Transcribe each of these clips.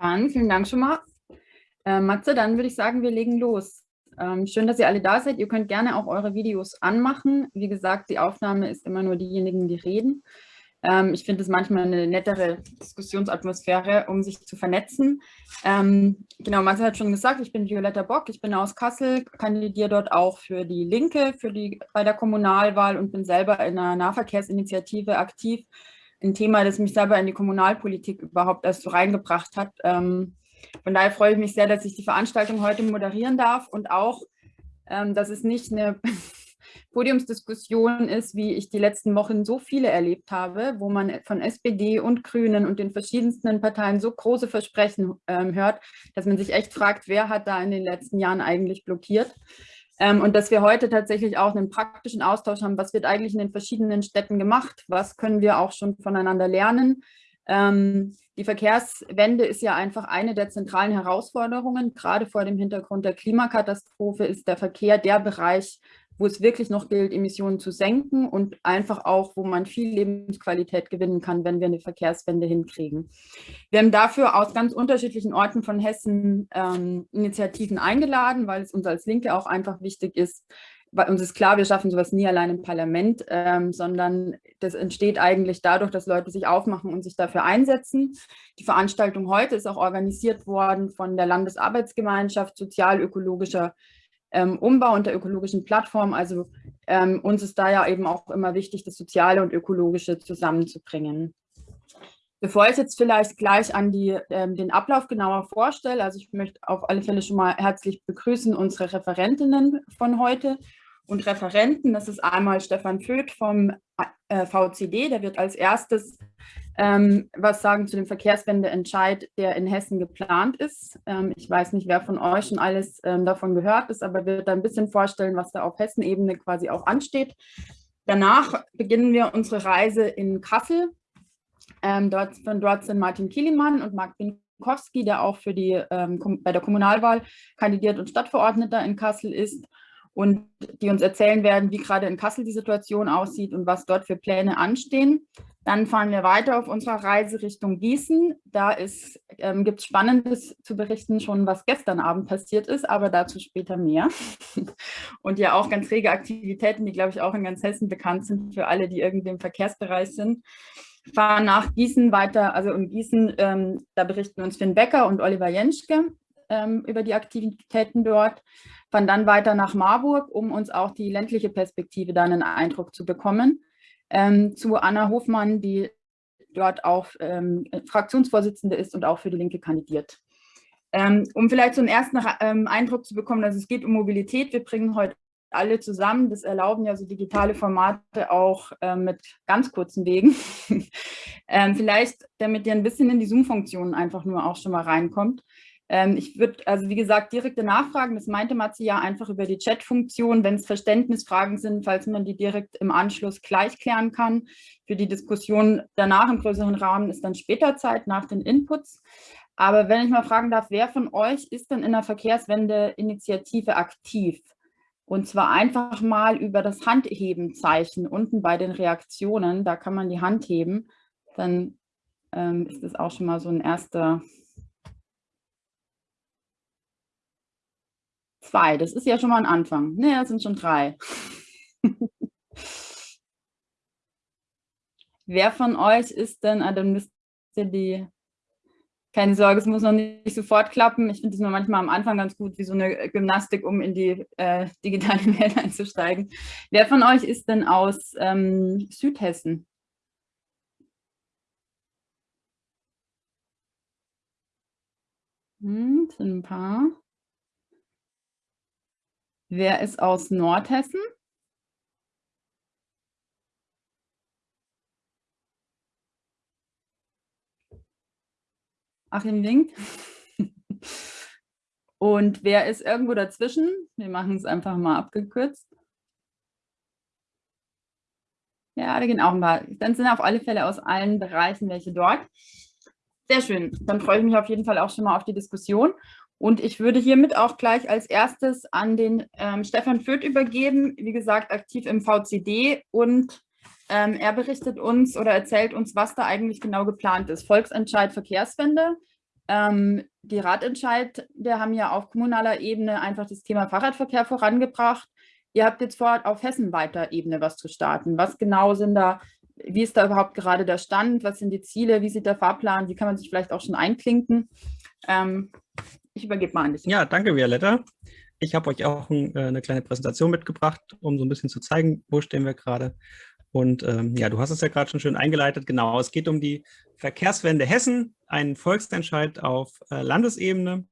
Dann vielen Dank schon mal. Äh, Matze, dann würde ich sagen, wir legen los. Ähm, schön, dass ihr alle da seid. Ihr könnt gerne auch eure Videos anmachen. Wie gesagt, die Aufnahme ist immer nur diejenigen, die reden. Ähm, ich finde es manchmal eine nettere Diskussionsatmosphäre, um sich zu vernetzen. Ähm, genau, Matze hat schon gesagt, ich bin Violetta Bock, ich bin aus Kassel, kandidiere dort auch für die Linke für die, bei der Kommunalwahl und bin selber in einer Nahverkehrsinitiative aktiv ein Thema, das mich selber in die Kommunalpolitik überhaupt erst so reingebracht hat. Ähm, von daher freue ich mich sehr, dass ich die Veranstaltung heute moderieren darf und auch, ähm, dass es nicht eine Podiumsdiskussion ist, wie ich die letzten Wochen so viele erlebt habe, wo man von SPD und Grünen und den verschiedensten Parteien so große Versprechen ähm, hört, dass man sich echt fragt, wer hat da in den letzten Jahren eigentlich blockiert. Ähm, und dass wir heute tatsächlich auch einen praktischen Austausch haben, was wird eigentlich in den verschiedenen Städten gemacht, was können wir auch schon voneinander lernen. Ähm, die Verkehrswende ist ja einfach eine der zentralen Herausforderungen. Gerade vor dem Hintergrund der Klimakatastrophe ist der Verkehr der Bereich, wo es wirklich noch gilt, Emissionen zu senken und einfach auch, wo man viel Lebensqualität gewinnen kann, wenn wir eine Verkehrswende hinkriegen. Wir haben dafür aus ganz unterschiedlichen Orten von Hessen ähm, Initiativen eingeladen, weil es uns als Linke auch einfach wichtig ist, weil uns ist klar, wir schaffen sowas nie allein im Parlament, ähm, sondern das entsteht eigentlich dadurch, dass Leute sich aufmachen und sich dafür einsetzen. Die Veranstaltung heute ist auch organisiert worden von der Landesarbeitsgemeinschaft sozial-ökologischer ähm, Umbau und der ökologischen Plattform. Also ähm, uns ist da ja eben auch immer wichtig, das Soziale und Ökologische zusammenzubringen. Bevor ich jetzt vielleicht gleich an die, ähm, den Ablauf genauer vorstelle, also ich möchte auf alle Fälle schon mal herzlich begrüßen unsere Referentinnen von heute und Referenten. Das ist einmal Stefan Föth vom äh, VCD, der wird als erstes ähm, was sagen zu dem Verkehrswendeentscheid, der in Hessen geplant ist. Ähm, ich weiß nicht, wer von euch schon alles ähm, davon gehört ist, aber wird da ein bisschen vorstellen, was da auf Hessen-Ebene quasi auch ansteht. Danach beginnen wir unsere Reise in Kassel. Ähm, dort, von dort sind Martin Kielimann und Marc Binkowski, der auch für die, ähm, bei der Kommunalwahl kandidiert und Stadtverordneter in Kassel ist und die uns erzählen werden, wie gerade in Kassel die Situation aussieht und was dort für Pläne anstehen. Dann fahren wir weiter auf unserer Reise Richtung Gießen. Da ähm, gibt es Spannendes zu berichten, schon was gestern Abend passiert ist, aber dazu später mehr. Und ja auch ganz rege Aktivitäten, die, glaube ich, auch in ganz Hessen bekannt sind für alle, die irgendwie im Verkehrsbereich sind. Fahren nach Gießen weiter, also in Gießen, ähm, da berichten uns Finn Becker und Oliver Jenschke ähm, über die Aktivitäten dort. Fahren dann weiter nach Marburg, um uns auch die ländliche Perspektive dann einen Eindruck zu bekommen ähm, zu Anna Hofmann, die dort auch ähm, Fraktionsvorsitzende ist und auch für die Linke kandidiert. Ähm, um vielleicht so einen ersten ähm, Eindruck zu bekommen, dass es geht um Mobilität. Wir bringen heute alle zusammen. Das erlauben ja so digitale Formate auch äh, mit ganz kurzen Wegen. ähm, vielleicht, damit ihr ein bisschen in die Zoom-Funktionen einfach nur auch schon mal reinkommt. Ähm, ich würde, also wie gesagt, direkte Nachfragen, das meinte Matze ja einfach über die Chat-Funktion, wenn es Verständnisfragen sind, falls man die direkt im Anschluss gleich klären kann. Für die Diskussion danach im größeren Rahmen ist dann später Zeit, nach den Inputs. Aber wenn ich mal fragen darf, wer von euch ist denn in der Verkehrswende-Initiative aktiv? Und zwar einfach mal über das Handheben-Zeichen unten bei den Reaktionen, da kann man die Hand heben, dann ähm, ist das auch schon mal so ein erster Zwei, das ist ja schon mal ein Anfang. Ne, das sind schon drei. Wer von euch ist denn, ah, dann müsst ihr die, keine Sorge, es muss noch nicht sofort klappen. Ich finde es nur manchmal am Anfang ganz gut, wie so eine Gymnastik, um in die äh, digitale Welt einzusteigen. Wer von euch ist denn aus ähm, Südhessen? Hm, sind ein paar. Wer ist aus Nordhessen? Achim winkt. Und wer ist irgendwo dazwischen? Wir machen es einfach mal abgekürzt. Ja, da gehen auch ein paar. Dann sind auf alle Fälle aus allen Bereichen welche dort. Sehr schön. Dann freue ich mich auf jeden Fall auch schon mal auf die Diskussion. Und ich würde hiermit auch gleich als erstes an den ähm, Stefan Fürth übergeben, wie gesagt, aktiv im VCD. Und ähm, er berichtet uns oder erzählt uns, was da eigentlich genau geplant ist. Volksentscheid Verkehrswende. Ähm, die Ratentscheid, wir haben ja auf kommunaler Ebene einfach das Thema Fahrradverkehr vorangebracht. Ihr habt jetzt vor, auf hessenweiter Ebene was zu starten. Was genau sind da, wie ist da überhaupt gerade der Stand? Was sind die Ziele? Wie sieht der Fahrplan? Wie kann man sich vielleicht auch schon einklinken? Ich übergebe mal an dich. Ja, danke, Violetta. Ich habe euch auch ein, äh, eine kleine Präsentation mitgebracht, um so ein bisschen zu zeigen, wo stehen wir gerade. Und ähm, ja, du hast es ja gerade schon schön eingeleitet. Genau, es geht um die Verkehrswende Hessen, ein Volksentscheid auf äh, Landesebene.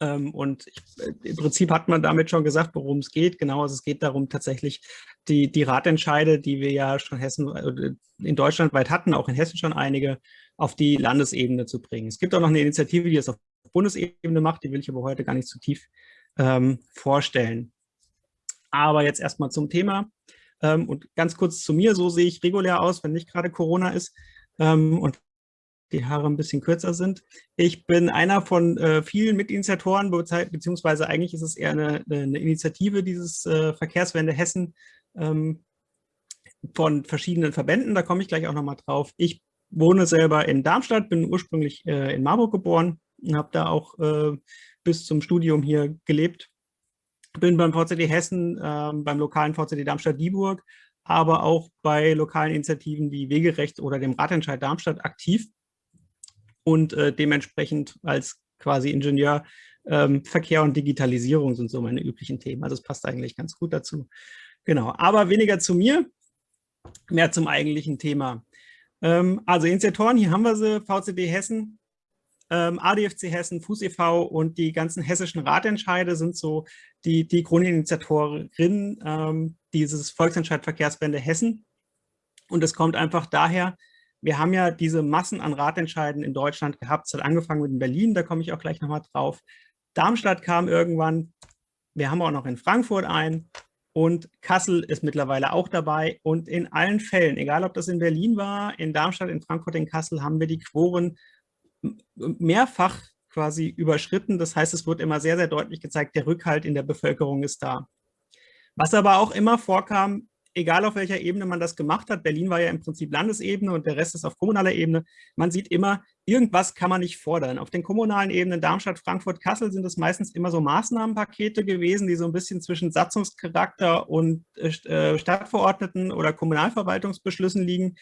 Ähm, und ich, äh, im Prinzip hat man damit schon gesagt, worum es geht. Genau, also es geht darum, tatsächlich die, die Ratentscheide, die wir ja schon Hessen, äh, in Deutschland weit hatten, auch in Hessen schon einige, auf die Landesebene zu bringen. Es gibt auch noch eine Initiative, die das auf Bundesebene macht, die will ich aber heute gar nicht zu tief ähm, vorstellen. Aber jetzt erstmal zum Thema. Ähm, und ganz kurz zu mir, so sehe ich regulär aus, wenn nicht gerade Corona ist ähm, und die Haare ein bisschen kürzer sind. Ich bin einer von äh, vielen Mitinitiatoren, beziehungsweise eigentlich ist es eher eine, eine Initiative dieses äh, Verkehrswende Hessen ähm, von verschiedenen Verbänden, da komme ich gleich auch nochmal drauf. Ich wohne selber in Darmstadt, bin ursprünglich äh, in Marburg geboren und habe da auch äh, bis zum Studium hier gelebt bin beim VCD Hessen, äh, beim lokalen VCD Darmstadt-Dieburg, aber auch bei lokalen Initiativen wie Wegerecht oder dem Ratentscheid Darmstadt aktiv und äh, dementsprechend als quasi Ingenieur ähm, Verkehr und Digitalisierung sind so meine üblichen Themen. Also es passt eigentlich ganz gut dazu. Genau, aber weniger zu mir, mehr zum eigentlichen Thema. Ähm, also Initiatoren, hier haben wir sie, VCD Hessen, ähm, ADFC Hessen, Fuß e.V. und die ganzen hessischen Ratentscheide sind so die, die Grundinitiatorinnen ähm, dieses Volksentscheid Verkehrswende Hessen. Und es kommt einfach daher, wir haben ja diese Massen an Ratentscheiden in Deutschland gehabt. Es hat angefangen mit Berlin, da komme ich auch gleich nochmal drauf. Darmstadt kam irgendwann, wir haben auch noch in Frankfurt ein und Kassel ist mittlerweile auch dabei. Und in allen Fällen, egal ob das in Berlin war, in Darmstadt, in Frankfurt, in Kassel, haben wir die Quoren mehrfach quasi überschritten. Das heißt, es wird immer sehr, sehr deutlich gezeigt, der Rückhalt in der Bevölkerung ist da. Was aber auch immer vorkam, egal auf welcher Ebene man das gemacht hat, Berlin war ja im Prinzip Landesebene und der Rest ist auf kommunaler Ebene, man sieht immer, irgendwas kann man nicht fordern. Auf den kommunalen Ebenen Darmstadt, Frankfurt, Kassel sind es meistens immer so Maßnahmenpakete gewesen, die so ein bisschen zwischen Satzungscharakter und äh, Stadtverordneten oder Kommunalverwaltungsbeschlüssen liegen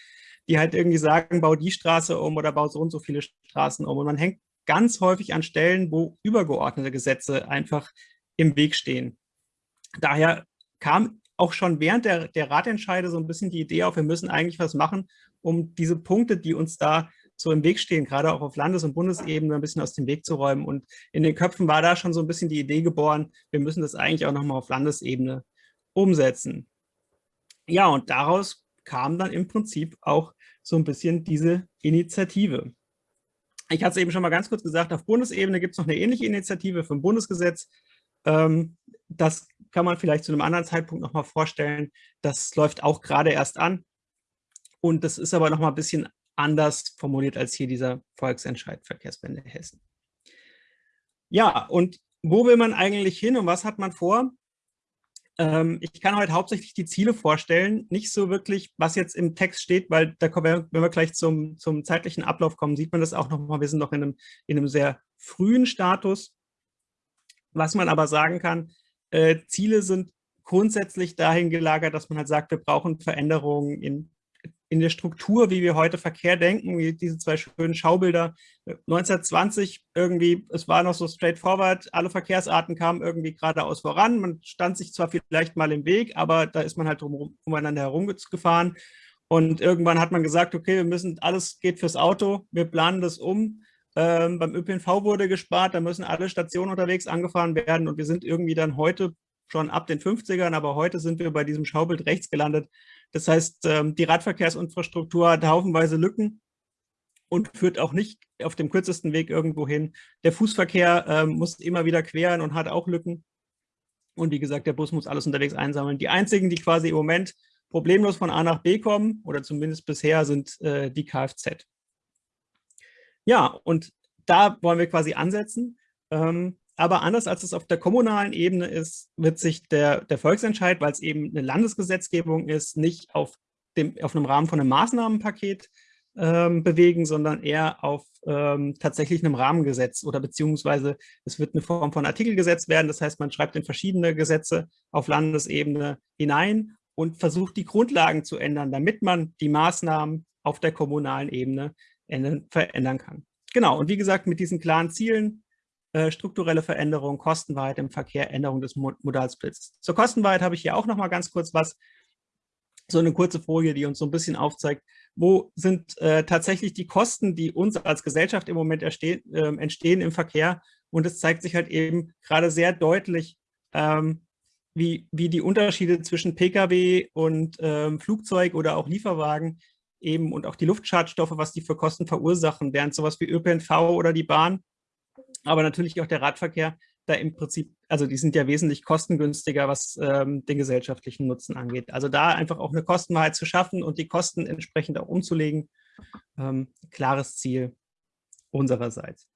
die halt irgendwie sagen, bau die Straße um oder bau so und so viele Straßen um. Und man hängt ganz häufig an Stellen, wo übergeordnete Gesetze einfach im Weg stehen. Daher kam auch schon während der, der Ratentscheide so ein bisschen die Idee auf, wir müssen eigentlich was machen, um diese Punkte, die uns da so im Weg stehen, gerade auch auf Landes- und Bundesebene ein bisschen aus dem Weg zu räumen. Und in den Köpfen war da schon so ein bisschen die Idee geboren, wir müssen das eigentlich auch nochmal auf Landesebene umsetzen. Ja, und daraus kam dann im Prinzip auch so ein bisschen diese Initiative. Ich hatte es eben schon mal ganz kurz gesagt, auf Bundesebene gibt es noch eine ähnliche Initiative für ein Bundesgesetz. Ähm, das kann man vielleicht zu einem anderen Zeitpunkt noch mal vorstellen. Das läuft auch gerade erst an. Und das ist aber noch mal ein bisschen anders formuliert als hier dieser Volksentscheid Verkehrswende Hessen. Ja, und wo will man eigentlich hin und was hat man vor? Ähm, ich kann heute hauptsächlich die Ziele vorstellen, nicht so wirklich, was jetzt im Text steht, weil da kommen wir, wenn wir gleich zum, zum zeitlichen Ablauf kommen, sieht man das auch nochmal. Wir sind noch in einem, in einem sehr frühen Status. Was man aber sagen kann, äh, Ziele sind grundsätzlich dahin gelagert, dass man halt sagt, wir brauchen Veränderungen in in der Struktur, wie wir heute Verkehr denken, wie diese zwei schönen Schaubilder. 1920 irgendwie, es war noch so straightforward, alle Verkehrsarten kamen irgendwie geradeaus voran. Man stand sich zwar vielleicht mal im Weg, aber da ist man halt drum, umeinander herumgefahren. Und irgendwann hat man gesagt, okay, wir müssen, alles geht fürs Auto, wir planen das um. Ähm, beim ÖPNV wurde gespart, da müssen alle Stationen unterwegs angefahren werden und wir sind irgendwie dann heute schon ab den 50ern, aber heute sind wir bei diesem Schaubild rechts gelandet. Das heißt, ähm, die Radverkehrsinfrastruktur hat haufenweise Lücken und führt auch nicht auf dem kürzesten Weg irgendwo hin. Der Fußverkehr ähm, muss immer wieder queren und hat auch Lücken. Und wie gesagt, der Bus muss alles unterwegs einsammeln. Die einzigen, die quasi im Moment problemlos von A nach B kommen, oder zumindest bisher, sind äh, die Kfz. Ja, und da wollen wir quasi ansetzen. Ähm, aber anders als es auf der kommunalen Ebene ist, wird sich der, der Volksentscheid, weil es eben eine Landesgesetzgebung ist, nicht auf, dem, auf einem Rahmen von einem Maßnahmenpaket ähm, bewegen, sondern eher auf ähm, tatsächlich einem Rahmengesetz oder beziehungsweise es wird eine Form von Artikelgesetz werden. Das heißt, man schreibt in verschiedene Gesetze auf Landesebene hinein und versucht die Grundlagen zu ändern, damit man die Maßnahmen auf der kommunalen Ebene ändern, verändern kann. Genau, und wie gesagt, mit diesen klaren Zielen, äh, strukturelle Veränderung, Kostenwahrheit im Verkehr, Änderung des Modalsplits. Zur Kostenwahrheit habe ich hier auch noch mal ganz kurz was, so eine kurze Folie, die uns so ein bisschen aufzeigt, wo sind äh, tatsächlich die Kosten, die uns als Gesellschaft im Moment äh, entstehen im Verkehr. Und es zeigt sich halt eben gerade sehr deutlich, ähm, wie, wie die Unterschiede zwischen Pkw und ähm, Flugzeug oder auch Lieferwagen eben und auch die Luftschadstoffe, was die für Kosten verursachen, während sowas wie ÖPNV oder die Bahn, aber natürlich auch der Radverkehr, da im Prinzip, also die sind ja wesentlich kostengünstiger, was ähm, den gesellschaftlichen Nutzen angeht. Also da einfach auch eine Kostenwahrheit zu schaffen und die Kosten entsprechend auch umzulegen, ähm, klares Ziel unsererseits.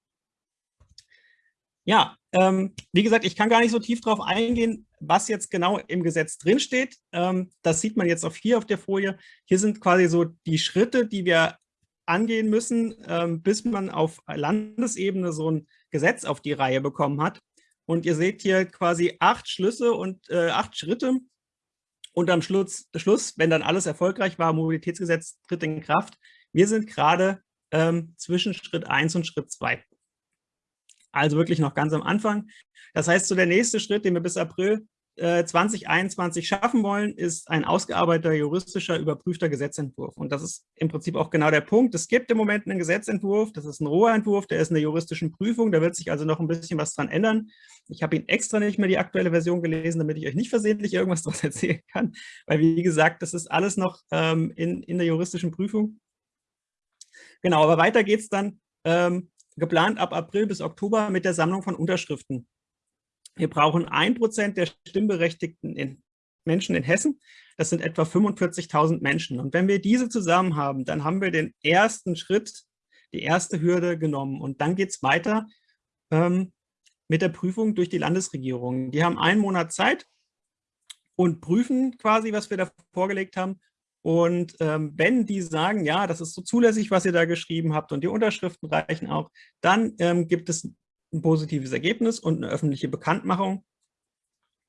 Ja, ähm, wie gesagt, ich kann gar nicht so tief darauf eingehen, was jetzt genau im Gesetz drinsteht. Ähm, das sieht man jetzt auch hier auf der Folie. Hier sind quasi so die Schritte, die wir angehen müssen, ähm, bis man auf Landesebene so ein Gesetz auf die Reihe bekommen hat. Und ihr seht hier quasi acht Schlüsse und äh, acht Schritte. Und am Schluss, Schluss, wenn dann alles erfolgreich war, Mobilitätsgesetz tritt in Kraft. Wir sind gerade ähm, zwischen Schritt 1 und Schritt 2. Also wirklich noch ganz am Anfang. Das heißt, so der nächste Schritt, den wir bis April 2021 äh, schaffen wollen, ist ein ausgearbeiteter, juristischer, überprüfter Gesetzentwurf. Und das ist im Prinzip auch genau der Punkt. Es gibt im Moment einen Gesetzentwurf, das ist ein roher Entwurf, der ist in der juristischen Prüfung, da wird sich also noch ein bisschen was dran ändern. Ich habe ihn extra nicht mehr die aktuelle Version gelesen, damit ich euch nicht versehentlich irgendwas daraus erzählen kann, weil wie gesagt, das ist alles noch ähm, in, in der juristischen Prüfung. Genau, aber weiter geht es dann ähm, geplant ab April bis Oktober mit der Sammlung von Unterschriften. Wir brauchen ein Prozent der stimmberechtigten in Menschen in Hessen. Das sind etwa 45.000 Menschen. Und wenn wir diese zusammen haben, dann haben wir den ersten Schritt, die erste Hürde genommen. Und dann geht es weiter ähm, mit der Prüfung durch die Landesregierung. Die haben einen Monat Zeit und prüfen quasi, was wir da vorgelegt haben. Und ähm, wenn die sagen, ja, das ist so zulässig, was ihr da geschrieben habt und die Unterschriften reichen auch, dann ähm, gibt es ein positives Ergebnis und eine öffentliche Bekanntmachung.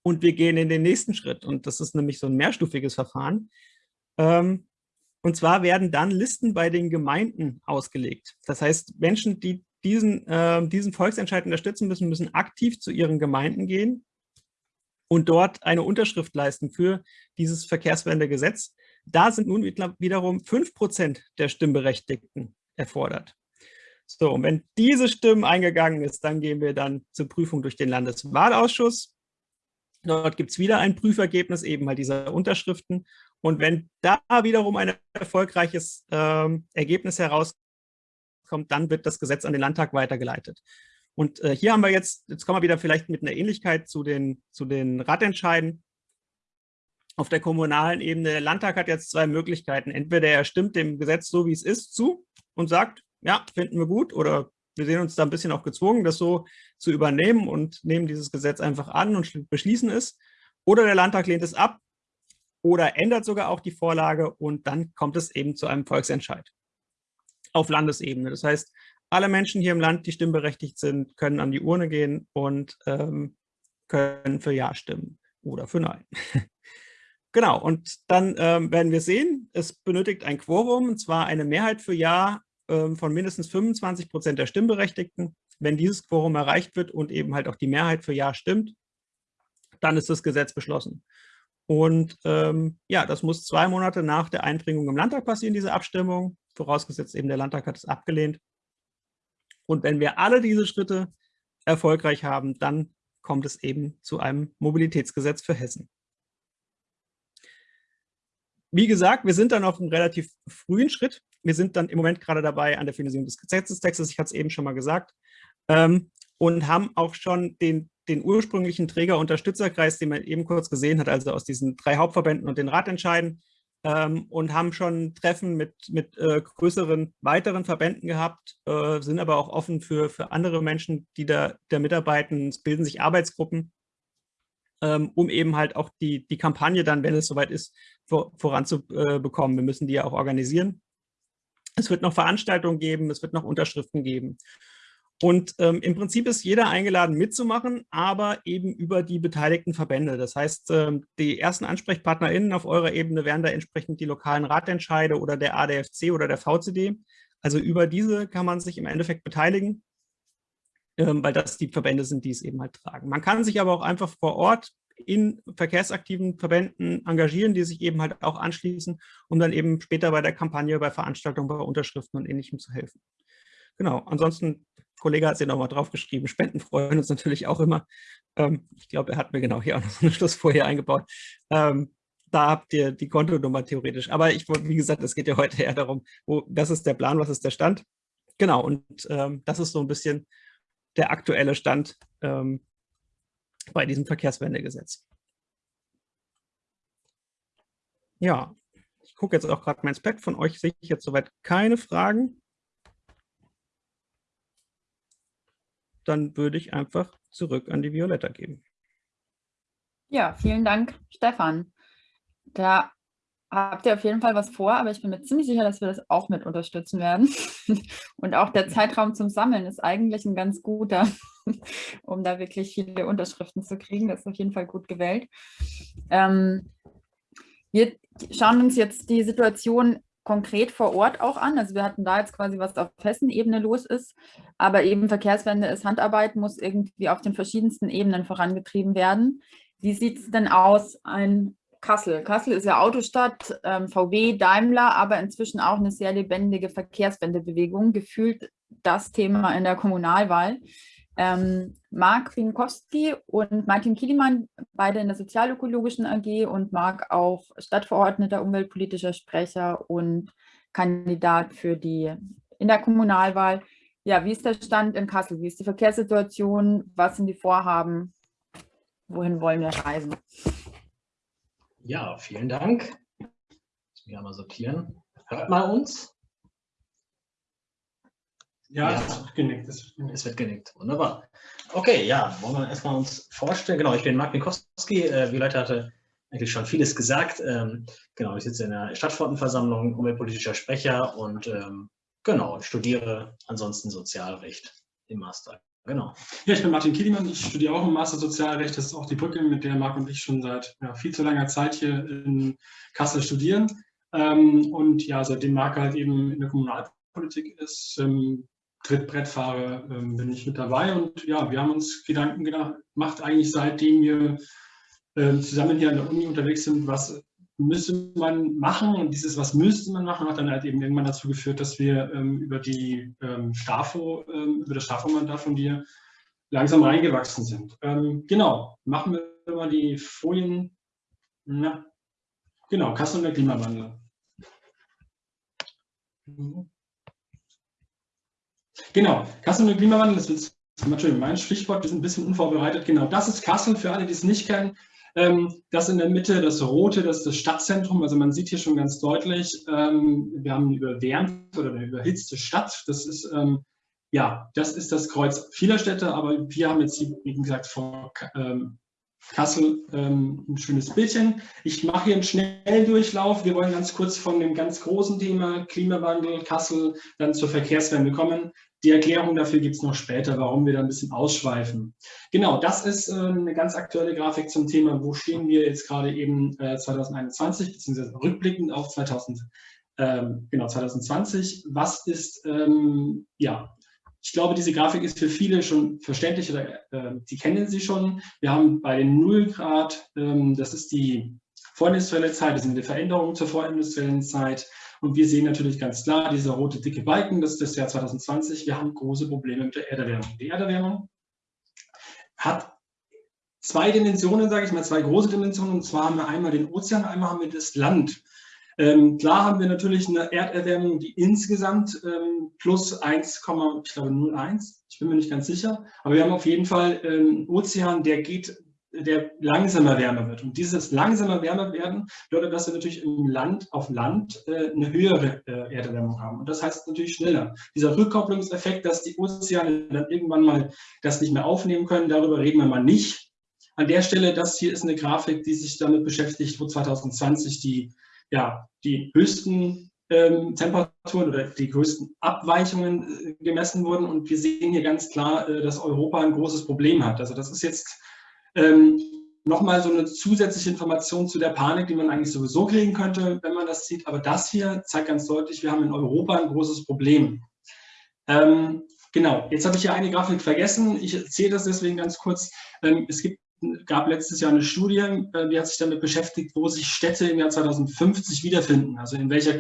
Und wir gehen in den nächsten Schritt. Und das ist nämlich so ein mehrstufiges Verfahren. Ähm, und zwar werden dann Listen bei den Gemeinden ausgelegt. Das heißt, Menschen, die diesen, äh, diesen Volksentscheid unterstützen müssen, müssen aktiv zu ihren Gemeinden gehen und dort eine Unterschrift leisten für dieses Verkehrswendegesetz. Da sind nun wiederum 5% der Stimmberechtigten erfordert. So, und wenn diese Stimmen eingegangen ist, dann gehen wir dann zur Prüfung durch den Landeswahlausschuss. Dort gibt es wieder ein Prüfergebnis, eben halt dieser Unterschriften. Und wenn da wiederum ein erfolgreiches ähm, Ergebnis herauskommt, dann wird das Gesetz an den Landtag weitergeleitet. Und äh, hier haben wir jetzt, jetzt kommen wir wieder vielleicht mit einer Ähnlichkeit zu den, zu den Ratentscheiden. Auf der kommunalen Ebene, der Landtag hat jetzt zwei Möglichkeiten. Entweder er stimmt dem Gesetz so, wie es ist, zu und sagt, ja, finden wir gut oder wir sehen uns da ein bisschen auch gezwungen, das so zu übernehmen und nehmen dieses Gesetz einfach an und beschließen es. Oder der Landtag lehnt es ab oder ändert sogar auch die Vorlage und dann kommt es eben zu einem Volksentscheid auf Landesebene. Das heißt, alle Menschen hier im Land, die stimmberechtigt sind, können an die Urne gehen und ähm, können für Ja stimmen oder für Nein. genau, und dann ähm, werden wir sehen, es benötigt ein Quorum, und zwar eine Mehrheit für Ja ähm, von mindestens 25 Prozent der Stimmberechtigten. Wenn dieses Quorum erreicht wird und eben halt auch die Mehrheit für Ja stimmt, dann ist das Gesetz beschlossen. Und ähm, ja, das muss zwei Monate nach der Einbringung im Landtag passieren, diese Abstimmung, vorausgesetzt eben der Landtag hat es abgelehnt. Und wenn wir alle diese Schritte erfolgreich haben, dann kommt es eben zu einem Mobilitätsgesetz für Hessen. Wie gesagt, wir sind dann auf einem relativ frühen Schritt. Wir sind dann im Moment gerade dabei an der Finalisierung des Gesetzestextes, ich hatte es eben schon mal gesagt, ähm, und haben auch schon den, den ursprünglichen Träger-Unterstützerkreis, den man eben kurz gesehen hat, also aus diesen drei Hauptverbänden und den Ratentscheiden, ähm, und haben schon Treffen mit, mit äh, größeren weiteren Verbänden gehabt, äh, sind aber auch offen für, für andere Menschen, die da, da mitarbeiten. Es bilden sich Arbeitsgruppen, ähm, um eben halt auch die, die Kampagne dann, wenn es soweit ist, vor, voranzubekommen. Wir müssen die ja auch organisieren. Es wird noch Veranstaltungen geben, es wird noch Unterschriften geben. Und ähm, im Prinzip ist jeder eingeladen mitzumachen, aber eben über die beteiligten Verbände. Das heißt, ähm, die ersten AnsprechpartnerInnen auf eurer Ebene wären da entsprechend die lokalen Ratentscheide oder der ADFC oder der VCD. Also über diese kann man sich im Endeffekt beteiligen, weil das die Verbände sind, die es eben halt tragen. Man kann sich aber auch einfach vor Ort in verkehrsaktiven Verbänden engagieren, die sich eben halt auch anschließen, um dann eben später bei der Kampagne, bei Veranstaltungen, bei Unterschriften und Ähnlichem zu helfen. Genau, ansonsten, Kollege hat es ja nochmal draufgeschrieben, Spenden freuen uns natürlich auch immer. Ähm, ich glaube, er hat mir genau hier auch noch eine Schlussfolie eingebaut. Ähm, da habt ihr die Kontonummer theoretisch. Aber ich wie gesagt, es geht ja heute eher darum, wo, was ist der Plan, was ist der Stand. Genau, und ähm, das ist so ein bisschen der aktuelle Stand ähm, bei diesem Verkehrswendegesetz. Ja, ich gucke jetzt auch gerade mein Spec. Von euch sehe ich jetzt soweit keine Fragen. Dann würde ich einfach zurück an die Violetta geben. Ja, vielen Dank, Stefan. Da habt ihr auf jeden Fall was vor, aber ich bin mir ziemlich sicher, dass wir das auch mit unterstützen werden. Und auch der Zeitraum zum Sammeln ist eigentlich ein ganz guter, um da wirklich viele Unterschriften zu kriegen. Das ist auf jeden Fall gut gewählt. Ähm, wir schauen uns jetzt die Situation konkret vor Ort auch an. Also wir hatten da jetzt quasi, was auf Hessen-Ebene los ist, aber eben Verkehrswende ist Handarbeit, muss irgendwie auf den verschiedensten Ebenen vorangetrieben werden. Wie sieht es denn aus? Ein Kassel. Kassel ist ja Autostadt, ähm, VW, Daimler, aber inzwischen auch eine sehr lebendige Verkehrswendebewegung, gefühlt das Thema in der Kommunalwahl. Ähm, Marc Winkowski und Martin Kielimann, beide in der Sozialökologischen AG und Marc auch Stadtverordneter, umweltpolitischer Sprecher und Kandidat für die in der Kommunalwahl. Ja, wie ist der Stand in Kassel? Wie ist die Verkehrssituation? Was sind die Vorhaben? Wohin wollen wir reisen? Ja, vielen Dank. Lass mich einmal sortieren. Hört mal uns? Ja, ja. es wird genickt. Es wird genickt. Wunderbar. Okay, ja, wollen wir erstmal uns vorstellen. Genau, ich bin Mark Mikowski. Äh, wie Leute hatte eigentlich schon vieles gesagt. Ähm, genau, ich sitze in der Stadtverordnetenversammlung, umweltpolitischer Sprecher und ähm, genau, studiere ansonsten Sozialrecht im Master. Genau. Ja, ich bin Martin Kiedemann, ich studiere auch im Master Sozialrecht. Das ist auch die Brücke, mit der Marc und ich schon seit ja, viel zu langer Zeit hier in Kassel studieren. Ähm, und ja, seitdem Marc halt eben in der Kommunalpolitik ist, ähm, Trittbrettfahrer, ähm, bin ich mit dabei. Und ja, wir haben uns Gedanken gemacht, eigentlich seitdem wir äh, zusammen hier an der Uni unterwegs sind, was müsste man machen und dieses, was müsste man machen, hat dann halt eben irgendwann dazu geführt, dass wir ähm, über die ähm, Stafo, ähm, über das Stafo-Mandat von dir langsam reingewachsen sind. Ähm, genau, machen wir mal die Folien. Na, genau, Kassel und der Klimawandel. Genau, Kassel und der Klimawandel, das ist mein Stichwort, wir sind ein bisschen unvorbereitet. Genau, das ist Kassel, für alle, die es nicht kennen. Ähm, das in der Mitte, das Rote, das ist das Stadtzentrum. Also man sieht hier schon ganz deutlich, ähm, wir haben eine überwärmte oder eine überhitzte Stadt. Das ist, ähm, ja, das ist das Kreuz vieler Städte, aber wir haben jetzt, wie gesagt, vor Kassel ähm, ein schönes Bildchen. Ich mache hier einen Schnelldurchlauf. Wir wollen ganz kurz von dem ganz großen Thema Klimawandel, Kassel, dann zur Verkehrswende kommen. Die Erklärung dafür gibt es noch später, warum wir da ein bisschen ausschweifen. Genau, das ist äh, eine ganz aktuelle Grafik zum Thema, wo stehen wir jetzt gerade eben äh, 2021, beziehungsweise rückblickend auf 2000, ähm, genau, 2020. Was ist, ähm, ja, ich glaube, diese Grafik ist für viele schon verständlich oder äh, die kennen sie schon. Wir haben bei den 0 Grad, ähm, das ist die vorindustrielle Zeit, das sind die Veränderungen zur vorindustriellen Zeit. Und wir sehen natürlich ganz klar, dieser rote dicke Balken, das ist das Jahr 2020. Wir haben große Probleme mit der Erderwärmung. Die Erderwärmung hat zwei Dimensionen, sage ich mal, zwei große Dimensionen. Und zwar haben wir einmal den Ozean, einmal haben wir das Land. Ähm, klar haben wir natürlich eine Erderwärmung, die insgesamt ähm, plus 1,01, ich bin mir nicht ganz sicher, aber wir haben auf jeden Fall einen ähm, Ozean, der geht der langsamer wärmer wird. Und dieses langsamer wärmer werden bedeutet, dass wir natürlich im Land, auf Land äh, eine höhere äh, Erderwärmung haben. Und das heißt natürlich schneller. Dieser Rückkopplungseffekt, dass die Ozeane dann irgendwann mal das nicht mehr aufnehmen können, darüber reden wir mal nicht. An der Stelle, das hier ist eine Grafik, die sich damit beschäftigt, wo 2020 die, ja, die höchsten ähm, Temperaturen oder die größten Abweichungen äh, gemessen wurden. Und wir sehen hier ganz klar, äh, dass Europa ein großes Problem hat. Also das ist jetzt ähm, nochmal so eine zusätzliche Information zu der Panik, die man eigentlich sowieso kriegen könnte, wenn man das sieht. Aber das hier zeigt ganz deutlich, wir haben in Europa ein großes Problem. Ähm, genau, jetzt habe ich hier eine Grafik vergessen. Ich erzähle das deswegen ganz kurz. Ähm, es gibt gab letztes Jahr eine Studie, äh, die hat sich damit beschäftigt, wo sich Städte im Jahr 2050 wiederfinden, also in welcher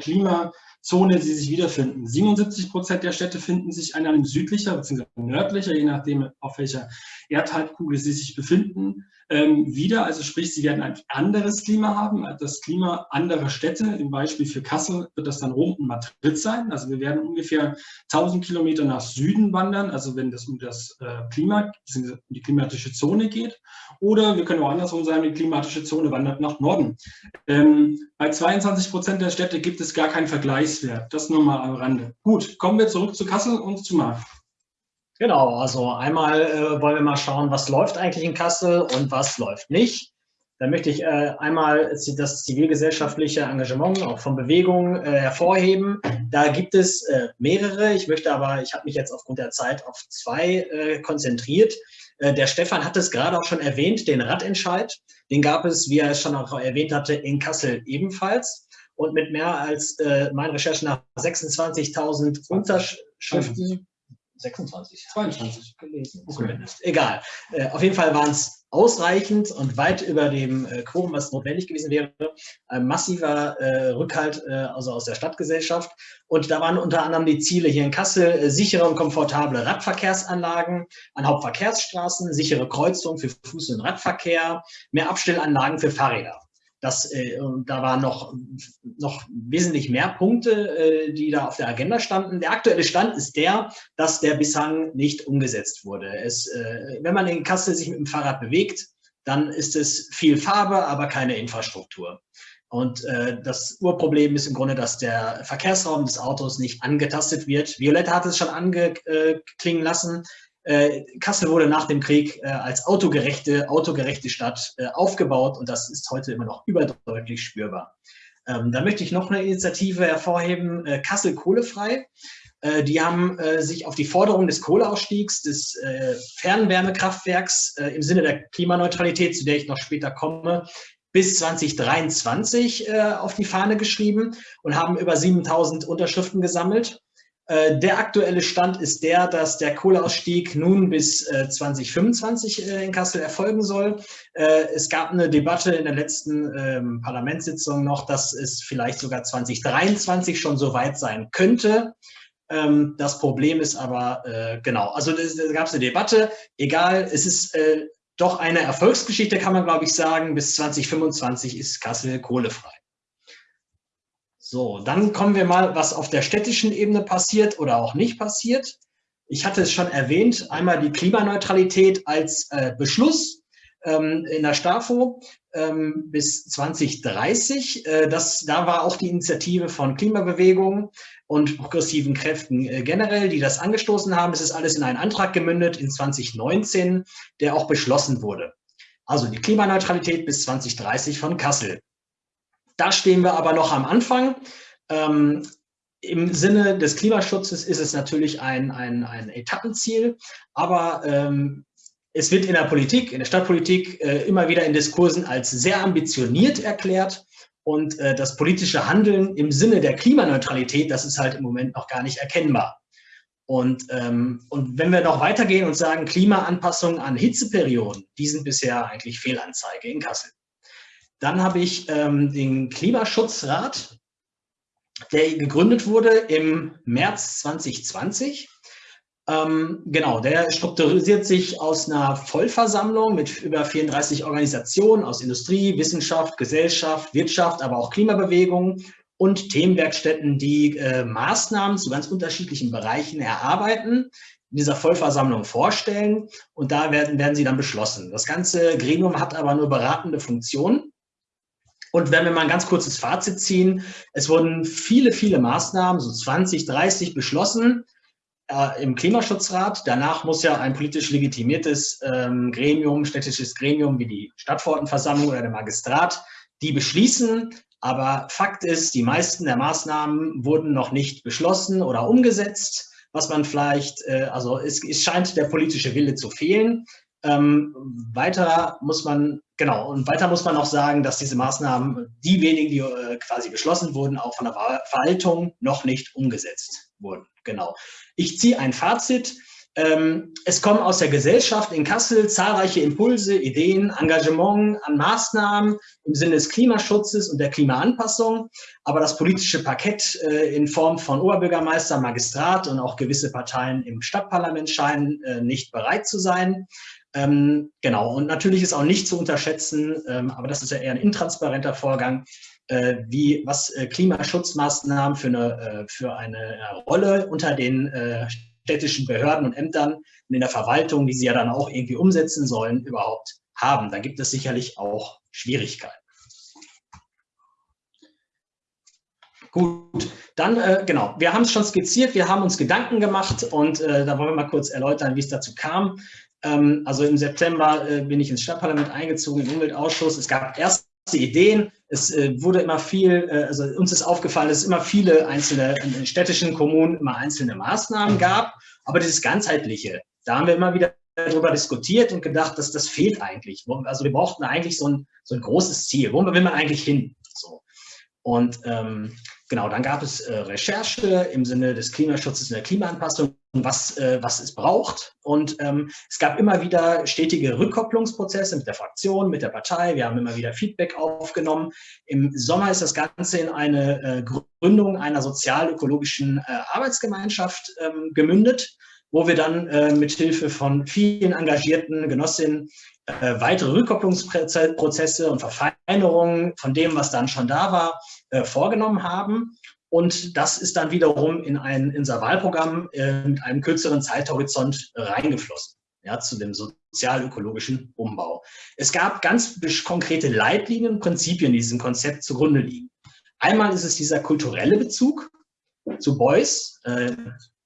Klimazone sie sich wiederfinden. 77 Prozent der Städte finden sich in einem südlicher bzw. nördlicher, je nachdem auf welcher Erdhalbkugel sie sich befinden, ähm, wieder. Also sprich, sie werden ein anderes Klima haben, das Klima anderer Städte. Im Beispiel für Kassel wird das dann Rom und Madrid sein. Also wir werden ungefähr 1000 Kilometer nach Süden wandern, also wenn das um das äh, Klima, um die klimatische Zone geht. Oder wir können auch andersrum sagen, die klimatische Zone wandert nach Norden. Ähm, bei 22 Prozent der Städte gibt es gar keinen Vergleichswert. Das nur mal am Rande. Gut, kommen wir zurück zu Kassel und zu Marc. Genau, also einmal äh, wollen wir mal schauen, was läuft eigentlich in Kassel und was läuft nicht. Da möchte ich äh, einmal das zivilgesellschaftliche Engagement auch von Bewegungen äh, hervorheben. Da gibt es äh, mehrere. Ich möchte aber, ich habe mich jetzt aufgrund der Zeit auf zwei äh, konzentriert. Äh, der Stefan hat es gerade auch schon erwähnt, den Radentscheid. Den gab es, wie er es schon auch erwähnt hatte, in Kassel ebenfalls. Und mit mehr als äh, meinen Recherchen nach 26.000 Unterschriften 26. 22 gelesen, zumindest. Egal. Äh, auf jeden Fall waren es ausreichend und weit über dem äh, Quorum, was notwendig gewesen wäre. Ein massiver äh, Rückhalt äh, also aus der Stadtgesellschaft. Und da waren unter anderem die Ziele hier in Kassel, äh, sichere und komfortable Radverkehrsanlagen an Hauptverkehrsstraßen, sichere Kreuzungen für Fuß- und Radverkehr, mehr Abstellanlagen für Fahrräder. Das, äh, da waren noch, noch wesentlich mehr Punkte, äh, die da auf der Agenda standen. Der aktuelle Stand ist der, dass der bislang nicht umgesetzt wurde. Es, äh, wenn man in Kassel sich mit dem Fahrrad bewegt, dann ist es viel Farbe, aber keine Infrastruktur. Und äh, das Urproblem ist im Grunde, dass der Verkehrsraum des Autos nicht angetastet wird. Violetta hat es schon angeklingen lassen. Äh, Kassel wurde nach dem Krieg äh, als autogerechte, autogerechte Stadt äh, aufgebaut und das ist heute immer noch überdeutlich spürbar. Ähm, da möchte ich noch eine Initiative hervorheben, Kassel kohlefrei. Die haben sich auf die Forderung des Kohleausstiegs des Fernwärmekraftwerks im Sinne der Klimaneutralität, zu der ich noch später komme, bis 2023 auf die Fahne geschrieben und haben über 7000 Unterschriften gesammelt. Äh, der aktuelle Stand ist der, dass der Kohleausstieg nun bis 2025 äh, äh, in Kassel erfolgen soll. Es gab eine Debatte in der letzten ähm, Parlamentssitzung noch, dass es vielleicht sogar 2023 schon so weit sein könnte. Ähm, das Problem ist aber, genau, also da gab es eine Debatte, egal, es ist doch eine Erfolgsgeschichte, kann man glaube ich sagen, bis 2025 ist Kassel kohlefrei. So, dann kommen wir mal, was auf der städtischen Ebene passiert oder auch nicht passiert. Ich hatte es schon erwähnt, einmal die Klimaneutralität als äh, Beschluss ähm, in der STAFO ähm, bis 2030. Äh, das, da war auch die Initiative von Klimabewegungen und progressiven Kräften äh, generell, die das angestoßen haben. Es ist alles in einen Antrag gemündet in 2019, der auch beschlossen wurde. Also die Klimaneutralität bis 2030 von Kassel. Da stehen wir aber noch am Anfang. Ähm, Im Sinne des Klimaschutzes ist es natürlich ein, ein, ein Etappenziel, aber ähm, es wird in der Politik, in der Stadtpolitik äh, immer wieder in Diskursen als sehr ambitioniert erklärt und äh, das politische Handeln im Sinne der Klimaneutralität, das ist halt im Moment noch gar nicht erkennbar. Und, ähm, und wenn wir noch weitergehen und sagen, Klimaanpassung an Hitzeperioden, die sind bisher eigentlich Fehlanzeige in Kassel. Dann habe ich ähm, den Klimaschutzrat, der gegründet wurde im März 2020. Ähm, genau, der strukturisiert sich aus einer Vollversammlung mit über 34 Organisationen aus Industrie, Wissenschaft, Gesellschaft, Wirtschaft, aber auch Klimabewegung und Themenwerkstätten, die äh, Maßnahmen zu ganz unterschiedlichen Bereichen erarbeiten, in dieser Vollversammlung vorstellen und da werden, werden sie dann beschlossen. Das ganze Gremium hat aber nur beratende Funktion und wenn wir mal ein ganz kurzes Fazit ziehen, es wurden viele, viele Maßnahmen, so 20, 30 beschlossen äh, im Klimaschutzrat. Danach muss ja ein politisch legitimiertes ähm, Gremium, städtisches Gremium wie die Stadtverordnetenversammlung oder der Magistrat, die beschließen, Aber Fakt ist, die meisten der Maßnahmen wurden noch nicht beschlossen oder umgesetzt, was man vielleicht, äh, also es, es scheint der politische Wille zu fehlen. Ähm, weiter muss man, genau, und weiter muss man noch sagen, dass diese Maßnahmen, die wenigen, die äh, quasi beschlossen wurden, auch von der Verwaltung noch nicht umgesetzt wurden. Genau. Ich ziehe ein Fazit. Ähm, es kommen aus der Gesellschaft in Kassel zahlreiche Impulse, Ideen, Engagement an Maßnahmen im Sinne des Klimaschutzes und der Klimaanpassung. Aber das politische Parkett äh, in Form von Oberbürgermeister, Magistrat und auch gewisse Parteien im Stadtparlament scheinen äh, nicht bereit zu sein. Ähm, genau, und natürlich ist auch nicht zu unterschätzen, ähm, aber das ist ja eher ein intransparenter Vorgang, äh, wie was äh, Klimaschutzmaßnahmen für eine, äh, für eine äh, Rolle unter den äh, städtischen Behörden und Ämtern und in der Verwaltung, die sie ja dann auch irgendwie umsetzen sollen, überhaupt haben. Da gibt es sicherlich auch Schwierigkeiten. Gut, dann äh, genau, wir haben es schon skizziert, wir haben uns Gedanken gemacht und äh, da wollen wir mal kurz erläutern, wie es dazu kam. Ähm, also im September äh, bin ich ins Stadtparlament eingezogen, im Umweltausschuss. Es gab erste Ideen. Es äh, wurde immer viel, äh, also uns ist aufgefallen, dass es immer viele einzelne in städtischen Kommunen immer einzelne Maßnahmen gab. Aber dieses ganzheitliche, da haben wir immer wieder darüber diskutiert und gedacht, dass das fehlt eigentlich. Also wir brauchten eigentlich so ein, so ein großes Ziel. Wo will man eigentlich hin? So. Und ähm, Genau, dann gab es äh, Recherche im Sinne des Klimaschutzes und der Klimaanpassung, was, äh, was es braucht. Und ähm, es gab immer wieder stetige Rückkopplungsprozesse mit der Fraktion, mit der Partei. Wir haben immer wieder Feedback aufgenommen. Im Sommer ist das Ganze in eine äh, Gründung einer sozial-ökologischen äh, Arbeitsgemeinschaft ähm, gemündet wo wir dann äh, mit Hilfe von vielen engagierten Genossinnen äh, weitere Rückkopplungsprozesse und Verfeinerungen von dem, was dann schon da war, äh, vorgenommen haben. Und das ist dann wiederum in ein unser Wahlprogramm äh, mit einem kürzeren Zeithorizont reingeflossen, ja, zu dem sozial-ökologischen Umbau. Es gab ganz konkrete Leitlinien, Prinzipien, die diesem Konzept zugrunde liegen. Einmal ist es dieser kulturelle Bezug zu Beuys.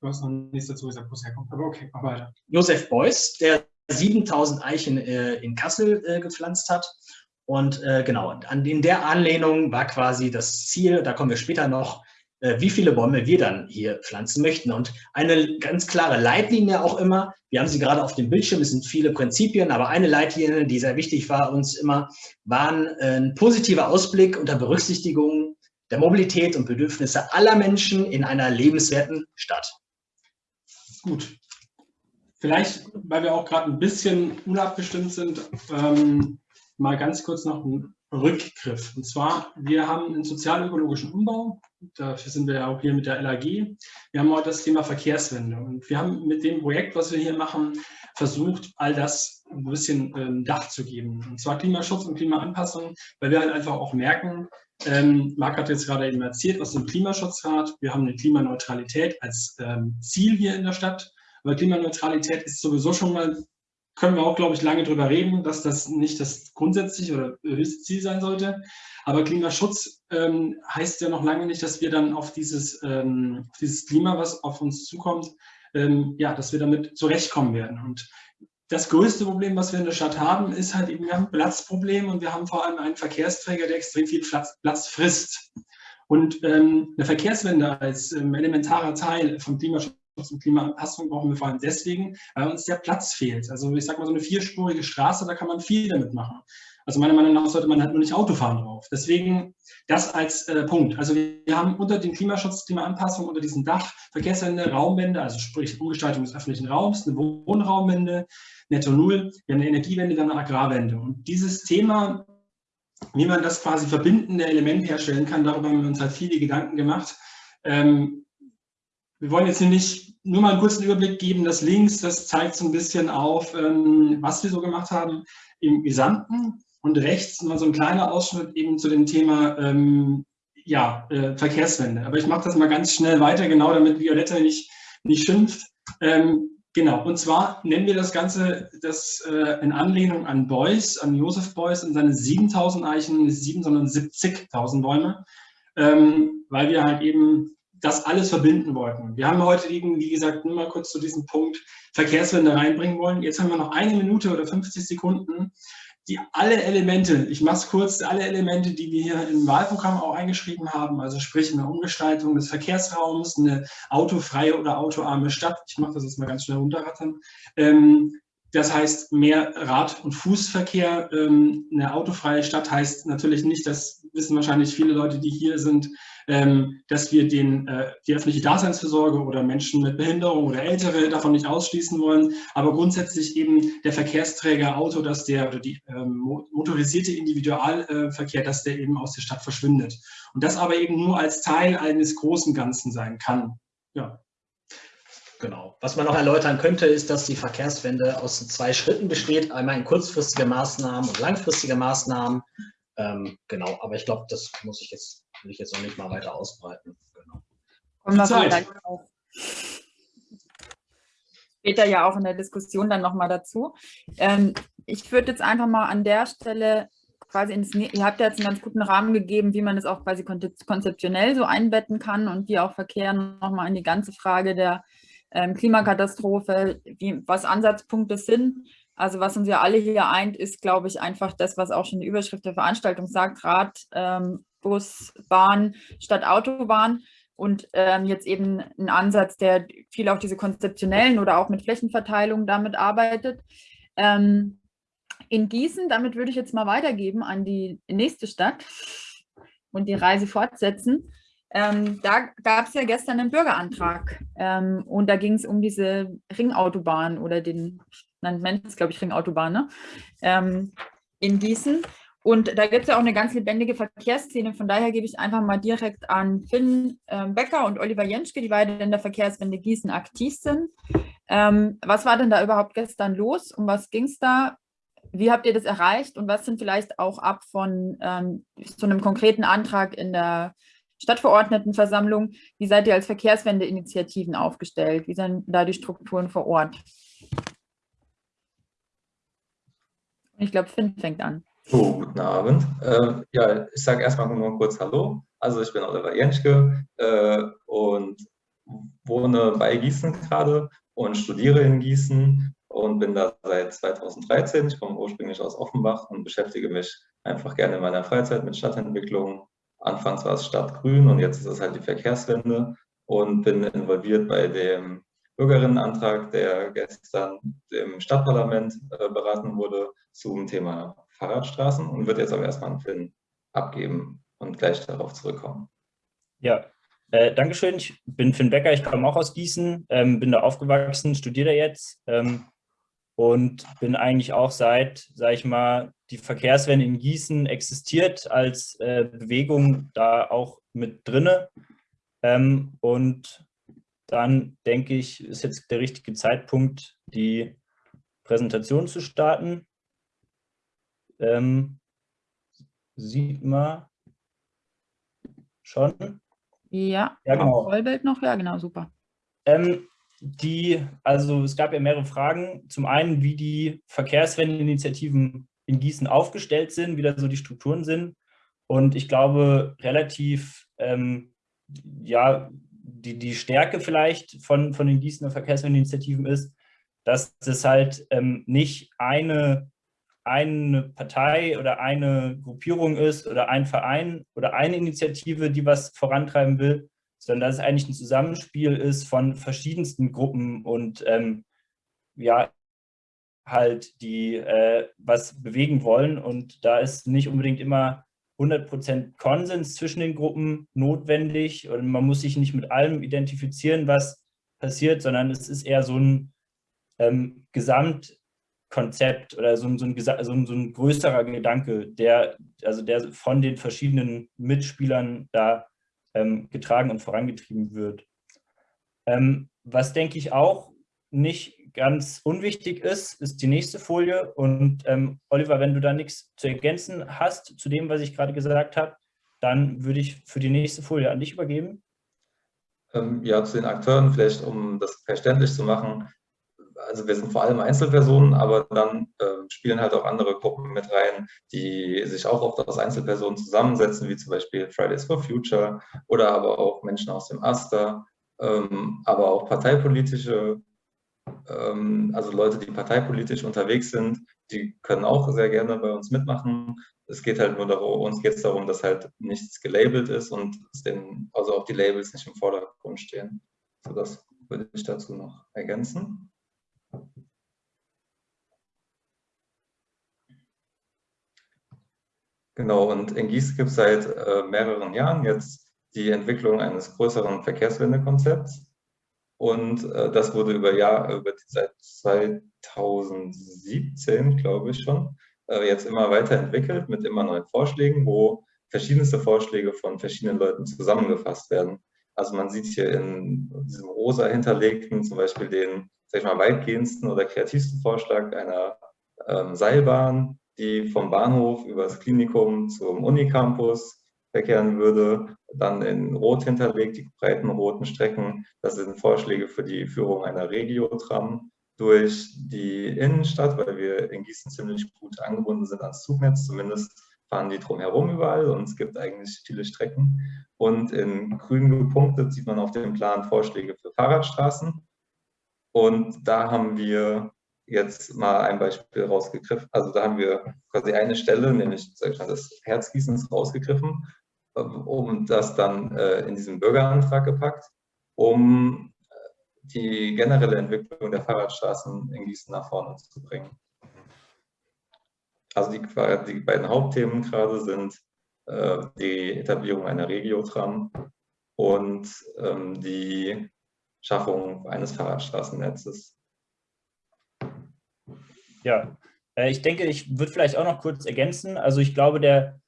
Du hast noch nichts dazu gesagt, wo es herkommt, aber okay, mach weiter. Josef Beuys, der 7000 Eichen äh, in Kassel äh, gepflanzt hat. Und äh, genau, an, in der Anlehnung war quasi das Ziel, da kommen wir später noch, äh, wie viele Bäume wir dann hier pflanzen möchten. Und eine ganz klare Leitlinie auch immer, wir haben sie gerade auf dem Bildschirm, es sind viele Prinzipien, aber eine Leitlinie, die sehr wichtig war uns immer, waren äh, ein positiver Ausblick unter Berücksichtigung der Mobilität und Bedürfnisse aller Menschen in einer lebenswerten Stadt. Gut, Vielleicht, weil wir auch gerade ein bisschen unabgestimmt sind, ähm, mal ganz kurz noch ein Rückgriff. Und zwar, wir haben einen sozial-ökologischen Umbau. Dafür sind wir ja auch hier mit der LAG. Wir haben heute das Thema Verkehrswende. Und wir haben mit dem Projekt, was wir hier machen, versucht, all das ein bisschen ähm, Dach zu geben. Und zwar Klimaschutz und Klimaanpassung, weil wir halt einfach auch merken, ähm, Marc hat jetzt gerade eben erzählt, was im Klimaschutzrat, wir haben eine Klimaneutralität als ähm, Ziel hier in der Stadt. Aber Klimaneutralität ist sowieso schon mal, können wir auch, glaube ich, lange drüber reden, dass das nicht das grundsätzliche oder höchste Ziel sein sollte. Aber Klimaschutz ähm, heißt ja noch lange nicht, dass wir dann auf dieses, ähm, auf dieses Klima, was auf uns zukommt, ähm, ja, dass wir damit zurechtkommen werden. Und das größte Problem, was wir in der Stadt haben, ist halt eben, wir haben ein Platzproblem und wir haben vor allem einen Verkehrsträger, der extrem viel Platz, Platz frisst. Und ähm, eine Verkehrswende als ähm, elementarer Teil vom Klimaschutz und Klimaanpassung brauchen wir vor allem deswegen, weil uns der Platz fehlt. Also ich sage mal, so eine vierspurige Straße, da kann man viel damit machen. Also meiner Meinung nach sollte man halt nur nicht Autofahren drauf. Deswegen das als äh, Punkt. Also wir haben unter dem Klimaschutz, Klimaanpassung, unter diesem Dach Verkehrswende, Raumwende, also sprich Umgestaltung des öffentlichen Raums, eine Wohnraumwende, Netto Null, wir haben eine Energiewende, dann eine Agrarwende. Und dieses Thema, wie man das quasi verbindende Element herstellen kann, darüber haben wir uns halt viele Gedanken gemacht. Ähm, wir wollen jetzt nicht nur mal einen kurzen Überblick geben. Das links, das zeigt so ein bisschen auf, ähm, was wir so gemacht haben im Gesamten. Und rechts mal so ein kleiner Ausschnitt eben zu dem Thema ähm, ja, äh, Verkehrswende. Aber ich mache das mal ganz schnell weiter, genau damit Violetta nicht, nicht schimpft. Ähm, genau, und zwar nennen wir das Ganze das äh, in Anlehnung an Beuys, an Josef Beuys und seine 7000 Eichen, nicht 7, sondern 70.000 Bäume, ähm, weil wir halt eben das alles verbinden wollten. Wir haben heute eben, wie gesagt, nur mal kurz zu diesem Punkt Verkehrswende reinbringen wollen. Jetzt haben wir noch eine Minute oder 50 Sekunden, die alle Elemente, ich mache es kurz, alle Elemente, die wir hier im Wahlprogramm auch eingeschrieben haben, also sprich eine Umgestaltung des Verkehrsraums, eine autofreie oder autoarme Stadt, ich mache das jetzt mal ganz schnell runterrattern, ähm, das heißt mehr Rad- und Fußverkehr. Ähm, eine autofreie Stadt heißt natürlich nicht, das wissen wahrscheinlich viele Leute, die hier sind, ähm, dass wir den, äh, die öffentliche Daseinsvorsorge oder Menschen mit Behinderung oder Ältere davon nicht ausschließen wollen, aber grundsätzlich eben der Verkehrsträger Auto, dass der oder die ähm, motorisierte Individualverkehr, dass der eben aus der Stadt verschwindet. Und das aber eben nur als Teil eines großen Ganzen sein kann. Ja. Genau. Was man noch erläutern könnte, ist, dass die Verkehrswende aus zwei Schritten besteht. Einmal in kurzfristige Maßnahmen und langfristige Maßnahmen. Ähm, genau, aber ich glaube, das muss ich jetzt, will ich jetzt noch nicht mal weiter ausbreiten. Genau. Kommen wir Zeit. Später ja auch in der Diskussion dann nochmal dazu. Ähm, ich würde jetzt einfach mal an der Stelle quasi ins, ihr habt ja jetzt einen ganz guten Rahmen gegeben, wie man das auch quasi konzeptionell so einbetten kann und wie auch Verkehr nochmal in die ganze Frage der ähm, Klimakatastrophe, wie, was Ansatzpunkte sind. Also was uns ja alle hier eint, ist, glaube ich, einfach das, was auch schon die Überschrift der Veranstaltung sagt, Rad, ähm, Bus, Bahn statt Autobahn. Und ähm, jetzt eben ein Ansatz, der viel auch diese konzeptionellen oder auch mit Flächenverteilung damit arbeitet. Ähm, in Gießen, damit würde ich jetzt mal weitergeben an die nächste Stadt und die Reise fortsetzen. Ähm, da gab es ja gestern einen Bürgerantrag ähm, und da ging es um diese Ringautobahn oder den, nennt man es, glaube ich, Ringautobahn ne? ähm, in Gießen. Und da gibt es ja auch eine ganz lebendige Verkehrsszene. Von daher gebe ich einfach mal direkt an Finn ähm, Becker und Oliver Jenschke, die beide in der Verkehrswende Gießen aktiv sind. Ähm, was war denn da überhaupt gestern los? Um was ging es da? Wie habt ihr das erreicht? Und was sind vielleicht auch ab von ähm, so einem konkreten Antrag in der Stadtverordnetenversammlung. Wie seid ihr als Verkehrswende-Initiativen aufgestellt? Wie sind da die Strukturen vor Ort? Ich glaube, Finn fängt an. Oh, guten Abend. Äh, ja, ich sage erstmal nur kurz Hallo. Also ich bin Oliver Jenschke äh, und wohne bei Gießen gerade und studiere in Gießen und bin da seit 2013. Ich komme ursprünglich aus Offenbach und beschäftige mich einfach gerne in meiner Freizeit mit Stadtentwicklung Anfangs war es Stadtgrün und jetzt ist es halt die Verkehrswende und bin involviert bei dem Bürgerinnenantrag, der gestern im Stadtparlament äh, beraten wurde zum Thema Fahrradstraßen und wird jetzt aber erstmal einen Film abgeben und gleich darauf zurückkommen. Ja, äh, Dankeschön. Ich bin Finn Becker, ich komme auch aus Gießen, ähm, bin da aufgewachsen, studiere jetzt ähm, und bin eigentlich auch seit, sage ich mal, die Verkehrswende in Gießen existiert als äh, Bewegung da auch mit drinne. Ähm, und dann denke ich, ist jetzt der richtige Zeitpunkt, die Präsentation zu starten. Ähm, sieht man schon? Ja, ja genau. Vollbild noch, ja genau, super. Ähm, die, also es gab ja mehrere Fragen. Zum einen, wie die Verkehrswendeinitiativen in Gießen aufgestellt sind, wie da so die Strukturen sind. Und ich glaube, relativ, ähm, ja, die, die Stärke vielleicht von, von den Gießener Verkehrswendeinitiativen ist, dass es halt ähm, nicht eine, eine Partei oder eine Gruppierung ist oder ein Verein oder eine Initiative, die was vorantreiben will, sondern dass es eigentlich ein Zusammenspiel ist von verschiedensten Gruppen und ähm, ja, halt, die äh, was bewegen wollen. Und da ist nicht unbedingt immer 100% Konsens zwischen den Gruppen notwendig und man muss sich nicht mit allem identifizieren, was passiert, sondern es ist eher so ein ähm, Gesamtkonzept oder so ein, so, ein, so, ein, so ein größerer Gedanke, der, also der von den verschiedenen Mitspielern da ähm, getragen und vorangetrieben wird. Ähm, was denke ich auch nicht ganz unwichtig ist, ist die nächste Folie. Und ähm, Oliver, wenn du da nichts zu ergänzen hast zu dem, was ich gerade gesagt habe, dann würde ich für die nächste Folie an dich übergeben. Ähm, ja, zu den Akteuren, vielleicht um das verständlich zu machen. Also wir sind vor allem Einzelpersonen, aber dann äh, spielen halt auch andere Gruppen mit rein, die sich auch oft aus Einzelpersonen zusammensetzen, wie zum Beispiel Fridays for Future oder aber auch Menschen aus dem AStA, ähm, aber auch parteipolitische also Leute, die parteipolitisch unterwegs sind, die können auch sehr gerne bei uns mitmachen. Es geht halt nur darum, uns geht es darum, dass halt nichts gelabelt ist und den, also auch die Labels nicht im Vordergrund stehen. So, das würde ich dazu noch ergänzen. Genau, und in Gießen gibt es seit äh, mehreren Jahren jetzt die Entwicklung eines größeren Verkehrswendekonzepts. Und äh, das wurde über Jahr, über seit 2017, glaube ich schon, äh, jetzt immer weiterentwickelt mit immer neuen Vorschlägen, wo verschiedenste Vorschläge von verschiedenen Leuten zusammengefasst werden. Also man sieht hier in diesem rosa hinterlegten zum Beispiel den, sag ich mal, weitgehendsten oder kreativsten Vorschlag einer ähm, Seilbahn, die vom Bahnhof über das Klinikum zum Unicampus verkehren würde. Dann in Rot hinterlegt, die breiten roten Strecken. Das sind Vorschläge für die Führung einer Regiotram durch die Innenstadt, weil wir in Gießen ziemlich gut angebunden sind ans Zugnetz. Zumindest fahren die drumherum überall und es gibt eigentlich viele Strecken. Und in grün gepunktet sieht man auf dem Plan Vorschläge für Fahrradstraßen. Und da haben wir jetzt mal ein Beispiel rausgegriffen. Also da haben wir quasi eine Stelle, nämlich das Herzgießens rausgegriffen, um das dann äh, in diesen Bürgerantrag gepackt, um äh, die generelle Entwicklung der Fahrradstraßen in Gießen nach vorne zu bringen. Also die, die beiden Hauptthemen gerade sind äh, die Etablierung einer Regiotram und ähm, die Schaffung eines Fahrradstraßennetzes. Ja, ich denke, ich würde vielleicht auch noch kurz ergänzen. Also ich glaube, der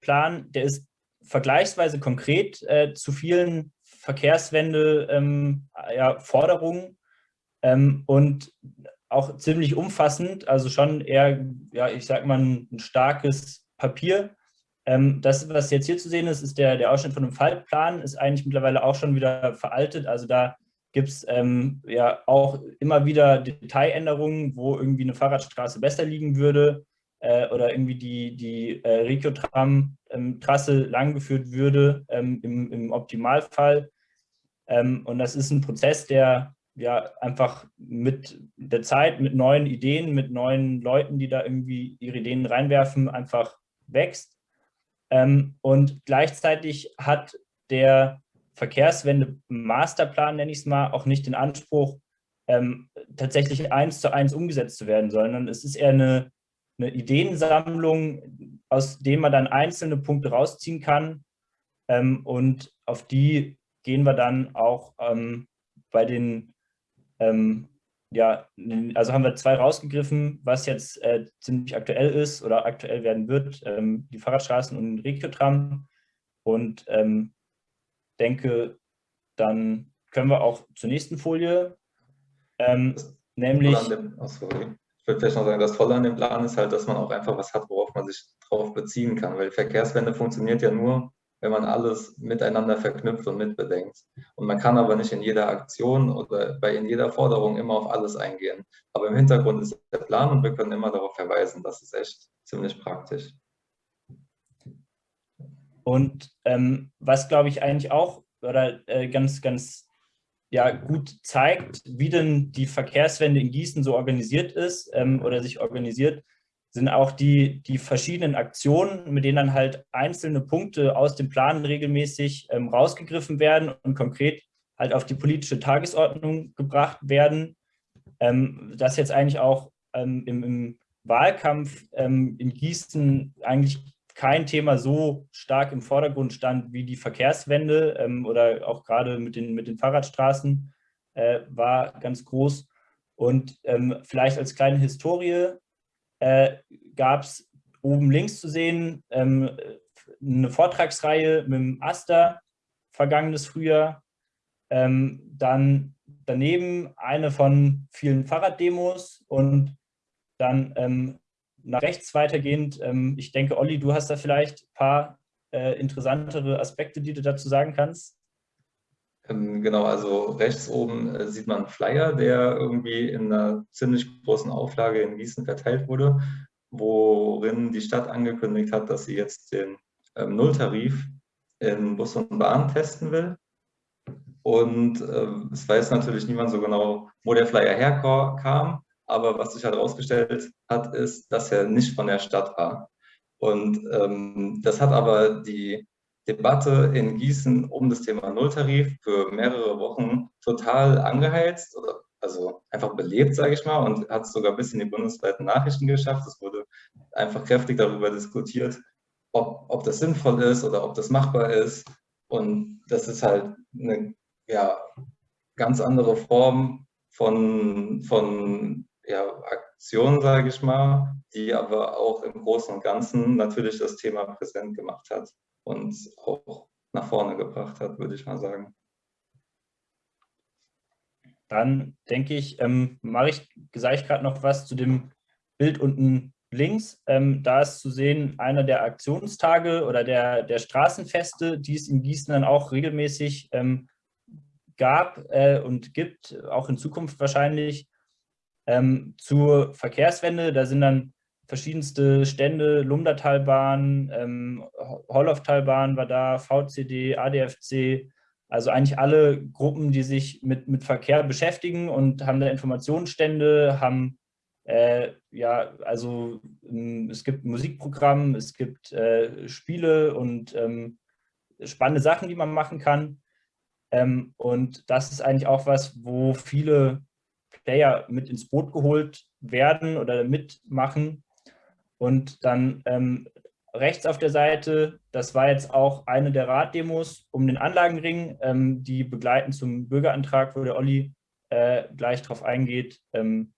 Gesamtplan, der ist vergleichsweise konkret äh, zu vielen Verkehrswende-Forderungen ähm, ja, ähm, und auch ziemlich umfassend, also schon eher, ja, ich sag mal, ein, ein starkes Papier. Ähm, das, was jetzt hier zu sehen ist, ist der, der Ausschnitt von einem Fallplan, ist eigentlich mittlerweile auch schon wieder veraltet. Also da gibt es ähm, ja auch immer wieder Detailänderungen, wo irgendwie eine Fahrradstraße besser liegen würde äh, oder irgendwie die, die äh, Regio-Tram-Trasse ähm, langgeführt würde ähm, im, im, Optimalfall. Ähm, und das ist ein Prozess, der ja einfach mit der Zeit, mit neuen Ideen, mit neuen Leuten, die da irgendwie ihre Ideen reinwerfen, einfach wächst. Ähm, und gleichzeitig hat der Verkehrswende-Masterplan, nenne ich es mal, auch nicht den Anspruch, ähm, tatsächlich eins zu eins umgesetzt zu werden, sondern es ist eher eine, eine Ideensammlung, aus dem man dann einzelne Punkte rausziehen kann. Ähm, und auf die gehen wir dann auch ähm, bei den, ähm, ja, also haben wir zwei rausgegriffen, was jetzt äh, ziemlich aktuell ist oder aktuell werden wird, ähm, die Fahrradstraßen und den Regiotram. Und ähm, denke, dann können wir auch zur nächsten Folie, ähm, nämlich... Oh sorry. Würde vielleicht noch sagen, das Tolle an dem Plan ist halt, dass man auch einfach was hat, worauf man sich drauf beziehen kann, weil Verkehrswende funktioniert ja nur, wenn man alles miteinander verknüpft und mitbedenkt. Und man kann aber nicht in jeder Aktion oder bei in jeder Forderung immer auf alles eingehen. Aber im Hintergrund ist der Plan und wir können immer darauf verweisen. Das ist echt ziemlich praktisch. Und ähm, was, glaube ich, eigentlich auch oder äh, ganz, ganz ja, gut zeigt, wie denn die Verkehrswende in Gießen so organisiert ist ähm, oder sich organisiert, sind auch die, die verschiedenen Aktionen, mit denen dann halt einzelne Punkte aus dem Plan regelmäßig ähm, rausgegriffen werden und konkret halt auf die politische Tagesordnung gebracht werden. Ähm, das jetzt eigentlich auch ähm, im, im, Wahlkampf ähm, in Gießen eigentlich kein Thema so stark im Vordergrund stand wie die Verkehrswende ähm, oder auch gerade mit den, mit den Fahrradstraßen äh, war ganz groß. Und ähm, vielleicht als kleine Historie äh, gab es oben links zu sehen ähm, eine Vortragsreihe mit dem Aster vergangenes Frühjahr. Ähm, dann daneben eine von vielen Fahrraddemos und dann ähm, nach rechts weitergehend, ähm, ich denke, Olli, du hast da vielleicht ein paar äh, interessantere Aspekte, die du dazu sagen kannst. Ähm, genau, also rechts oben äh, sieht man einen Flyer, der irgendwie in einer ziemlich großen Auflage in Gießen verteilt wurde, worin die Stadt angekündigt hat, dass sie jetzt den ähm, Nulltarif in Bus und Bahn testen will. Und äh, es weiß natürlich niemand so genau, wo der Flyer herkam. Aber was sich halt herausgestellt hat, ist, dass er nicht von der Stadt war. Und ähm, das hat aber die Debatte in Gießen um das Thema Nulltarif für mehrere Wochen total angeheizt oder also einfach belebt, sage ich mal, und hat es sogar bis in die bundesweiten Nachrichten geschafft. Es wurde einfach kräftig darüber diskutiert, ob, ob das sinnvoll ist oder ob das machbar ist. Und das ist halt eine ja, ganz andere Form von, von ja, Aktion, sage ich mal, die aber auch im Großen und Ganzen natürlich das Thema präsent gemacht hat und auch nach vorne gebracht hat, würde ich mal sagen. Dann denke ich, ähm, mache ich, sage ich gerade noch was zu dem Bild unten links. Ähm, da ist zu sehen einer der Aktionstage oder der, der Straßenfeste, die es in Gießen dann auch regelmäßig ähm, gab äh, und gibt, auch in Zukunft wahrscheinlich. Ähm, zur Verkehrswende, da sind dann verschiedenste Stände, Lumdatalbahn, ähm, Holloftalbahn war da, VCD, ADFC, also eigentlich alle Gruppen, die sich mit, mit Verkehr beschäftigen und haben da Informationsstände, haben äh, ja, also ähm, es gibt Musikprogramm, es gibt äh, Spiele und ähm, spannende Sachen, die man machen kann. Ähm, und das ist eigentlich auch was, wo viele Player mit ins Boot geholt werden oder mitmachen. Und dann ähm, rechts auf der Seite, das war jetzt auch eine der Raddemos um den Anlagenring, ähm, die begleiten zum Bürgerantrag, wo der Olli äh, gleich drauf eingeht, ähm,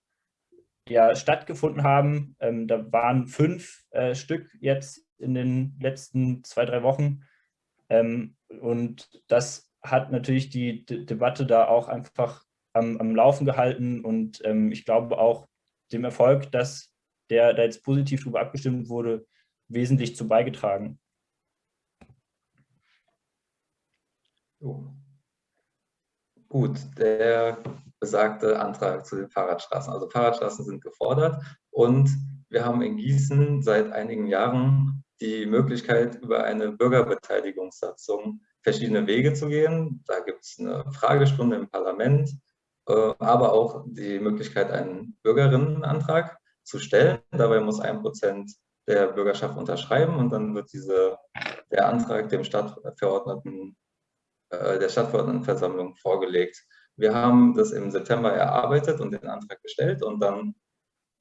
ja, stattgefunden haben. Ähm, da waren fünf äh, Stück jetzt in den letzten zwei, drei Wochen. Ähm, und das hat natürlich die D Debatte da auch einfach am, am Laufen gehalten und ähm, ich glaube auch dem Erfolg, dass der da jetzt positiv darüber abgestimmt wurde, wesentlich zu beigetragen. So. Gut, der besagte Antrag zu den Fahrradstraßen. Also Fahrradstraßen sind gefordert und wir haben in Gießen seit einigen Jahren die Möglichkeit, über eine Bürgerbeteiligungssatzung verschiedene Wege zu gehen. Da gibt es eine Fragestunde im Parlament, aber auch die Möglichkeit, einen Bürgerinnenantrag zu stellen. Dabei muss ein Prozent der Bürgerschaft unterschreiben und dann wird diese, der Antrag dem Stadtverordneten, äh, der Stadtverordnetenversammlung vorgelegt. Wir haben das im September erarbeitet und den Antrag gestellt und dann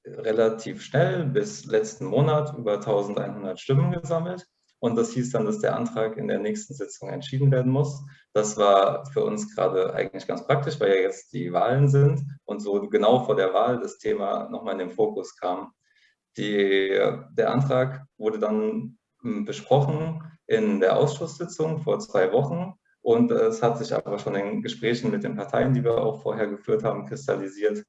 relativ schnell bis letzten Monat über 1100 Stimmen gesammelt. Und das hieß dann, dass der Antrag in der nächsten Sitzung entschieden werden muss. Das war für uns gerade eigentlich ganz praktisch, weil ja jetzt die Wahlen sind und so genau vor der Wahl das Thema nochmal in den Fokus kam. Die, der Antrag wurde dann hm, besprochen in der Ausschusssitzung vor zwei Wochen und es hat sich aber schon in Gesprächen mit den Parteien, die wir auch vorher geführt haben, kristallisiert,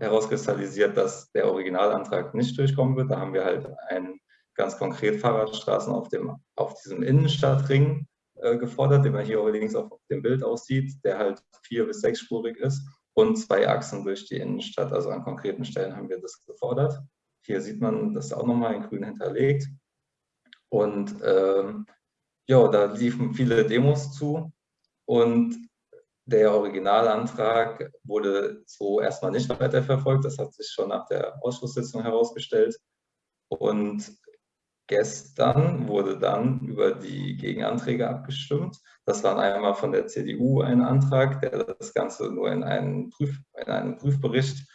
herauskristallisiert, dass der Originalantrag nicht durchkommen wird. Da haben wir halt einen ganz konkret Fahrradstraßen auf, dem, auf diesem Innenstadtring äh, gefordert, den man hier allerdings auf dem Bild aussieht, der halt vier- bis sechsspurig ist und zwei Achsen durch die Innenstadt. Also an konkreten Stellen haben wir das gefordert. Hier sieht man das auch nochmal in grün hinterlegt. Und ähm, ja, da liefen viele Demos zu und der Originalantrag wurde so erstmal nicht weiterverfolgt. Das hat sich schon nach der Ausschusssitzung herausgestellt. Und Gestern wurde dann über die Gegenanträge abgestimmt. Das war einmal von der CDU ein Antrag, der das Ganze nur in einem, Prüf, in einem Prüfbericht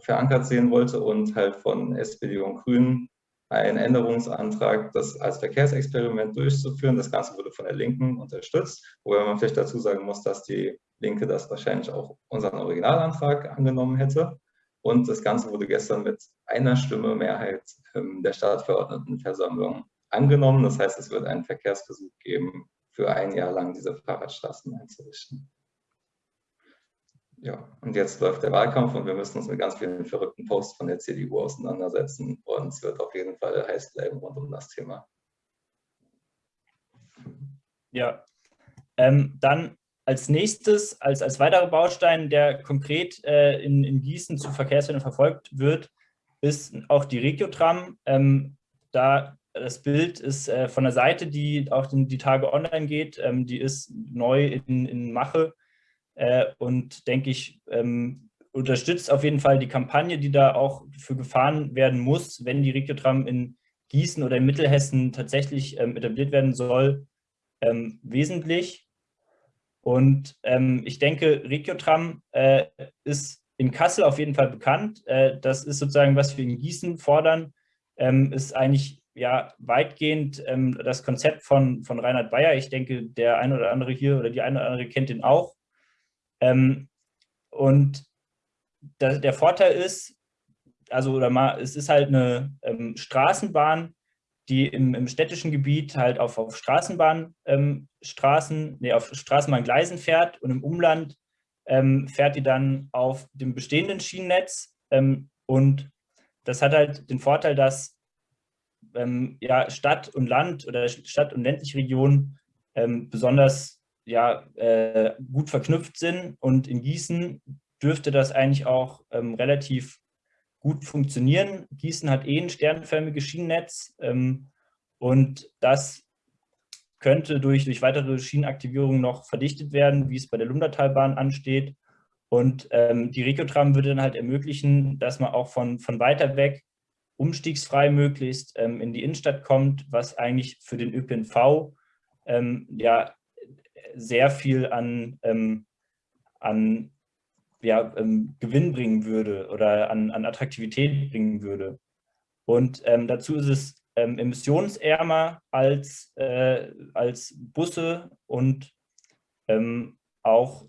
verankert sehen wollte und halt von SPD und Grünen ein Änderungsantrag, das als Verkehrsexperiment durchzuführen. Das Ganze wurde von der Linken unterstützt, wobei man vielleicht dazu sagen muss, dass die Linke das wahrscheinlich auch unseren Originalantrag angenommen hätte. Und das Ganze wurde gestern mit einer Stimme Mehrheit ähm, der Stadtverordnetenversammlung angenommen. Das heißt, es wird einen Verkehrsversuch geben, für ein Jahr lang diese Fahrradstraßen einzurichten. Ja, und jetzt läuft der Wahlkampf und wir müssen uns mit ganz vielen verrückten Posts von der CDU auseinandersetzen und es wird auf jeden Fall heiß bleiben rund um das Thema. Ja, ähm, dann als nächstes, als, als weiterer Baustein, der konkret äh, in, in Gießen zu Verkehrswende verfolgt wird, ist auch die Regiotram. Ähm, da das Bild ist äh, von der Seite, die auch in die Tage online geht, ähm, die ist neu in, in Mache. äh, und denke ich, ähm, unterstützt auf jeden Fall die Kampagne, die da auch für gefahren werden muss, wenn die Regiotram in Gießen oder in Mittelhessen tatsächlich ähm, etabliert werden soll, ähm, wesentlich. Und ähm, ich denke, Regiotram äh, ist in Kassel auf jeden Fall bekannt. Äh, das ist sozusagen, was wir in Gießen fordern, ähm, ist eigentlich ja weitgehend ähm, das Konzept von, von Reinhard Bayer. Ich denke, der eine oder andere hier oder die eine oder andere kennt ihn auch. Ähm, und da, der Vorteil ist, also oder mal, es ist halt eine ähm, Straßenbahn, die im, im, städtischen Gebiet halt auf, auf Straßenbahnstraßen, ähm, nee, auf Straßenbahngleisen fährt und im Umland ähm, fährt die dann auf dem bestehenden Schienennetz. Ähm, und das hat halt den Vorteil, dass ähm, ja, Stadt und Land oder Stadt- und ländliche Regionen ähm, besonders ja, äh, gut verknüpft sind. Und in Gießen dürfte das eigentlich auch ähm, relativ gut funktionieren. Gießen hat eh ein sternförmiges Schienennetz ähm, und das könnte durch, durch weitere Schienenaktivierungen noch verdichtet werden, wie es bei der Lundertalbahn ansteht. Und ähm, die Regiotram würde dann halt ermöglichen, dass man auch von, von weiter weg umstiegsfrei möglichst ähm, in die Innenstadt kommt, was eigentlich für den ÖPNV ähm, ja sehr viel an, ähm, an ja, ähm, Gewinn bringen würde oder an, an Attraktivität bringen würde. Und ähm, dazu ist es ähm, emissionsärmer als, äh, als Busse und ähm, auch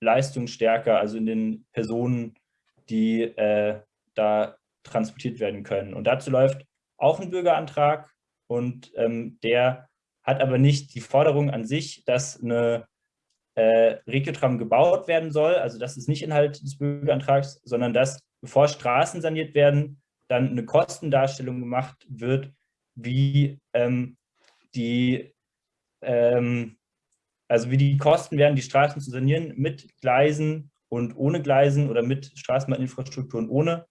leistungsstärker, also in den Personen, die äh, da transportiert werden können. Und dazu läuft auch ein Bürgerantrag und ähm, der hat aber nicht die Forderung an sich, dass eine äh, Regiotram gebaut werden soll. Also das ist nicht Inhalt des Bürgerantrags, sondern dass, bevor Straßen saniert werden, dann eine Kostendarstellung gemacht wird, wie ähm, die, ähm, also wie die Kosten werden, die Straßen zu sanieren mit Gleisen und ohne Gleisen oder mit Straßenbahninfrastruktur und ohne.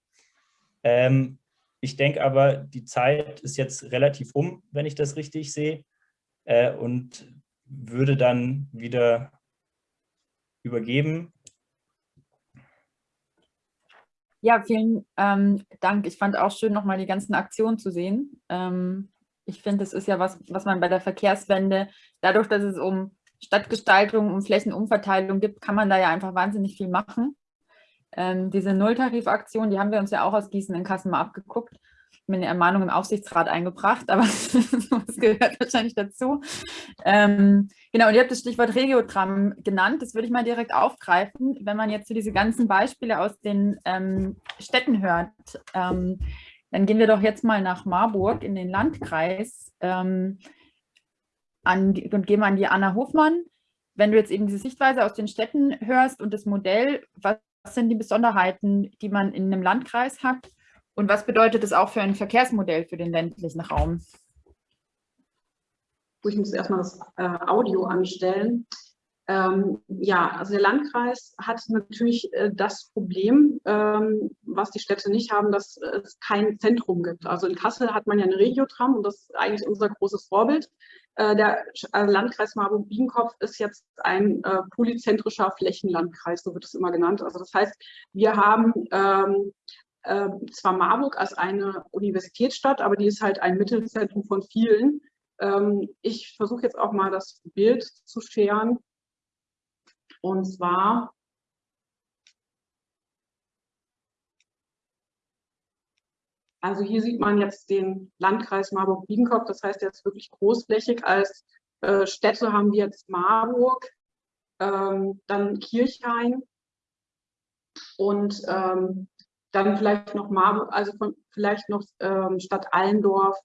Ähm, ich denke aber, die Zeit ist jetzt relativ um, wenn ich das richtig sehe, äh, und würde dann wieder übergeben. Ja, vielen ähm, Dank. Ich fand auch schön, nochmal die ganzen Aktionen zu sehen. Ähm, ich finde, das ist ja was, was man bei der Verkehrswende, dadurch, dass es um Stadtgestaltung, um Flächenumverteilung gibt, kann man da ja einfach wahnsinnig viel machen. Ähm, diese Nulltarifaktion, die haben wir uns ja auch aus Gießen in Kassen mal abgeguckt mir eine Ermahnung im Aufsichtsrat eingebracht, aber das gehört wahrscheinlich dazu. Ähm, genau, und ihr habt das Stichwort Regiotram genannt. Das würde ich mal direkt aufgreifen, wenn man jetzt so diese ganzen Beispiele aus den ähm, Städten hört. Ähm, dann gehen wir doch jetzt mal nach Marburg in den Landkreis ähm, an und gehen an die Anna Hofmann. Wenn du jetzt eben diese Sichtweise aus den Städten hörst und das Modell, was sind die Besonderheiten, die man in einem Landkreis hat und was bedeutet es auch für ein Verkehrsmodell für den ländlichen Raum? Ich muss erstmal das äh, Audio anstellen. Ähm, ja, also der Landkreis hat natürlich äh, das Problem, ähm, was die Städte nicht haben, dass es kein Zentrum gibt. Also in Kassel hat man ja eine Regiotram und das ist eigentlich unser großes Vorbild. Äh, der äh, Landkreis Marburg-Biedenkopf ist jetzt ein äh, polyzentrischer Flächenlandkreis, so wird es immer genannt. Also das heißt, wir haben ähm, äh, zwar Marburg als eine Universitätsstadt, aber die ist halt ein Mittelzentrum von vielen. Ähm, ich versuche jetzt auch mal das Bild zu scheren. Und zwar Also hier sieht man jetzt den Landkreis Marburg-Biedenkopf, das heißt jetzt wirklich großflächig. Als äh, Städte haben wir jetzt Marburg, ähm, dann Kirchhain und ähm, dann vielleicht noch Marburg, also von, vielleicht noch ähm, Stadt Allendorf,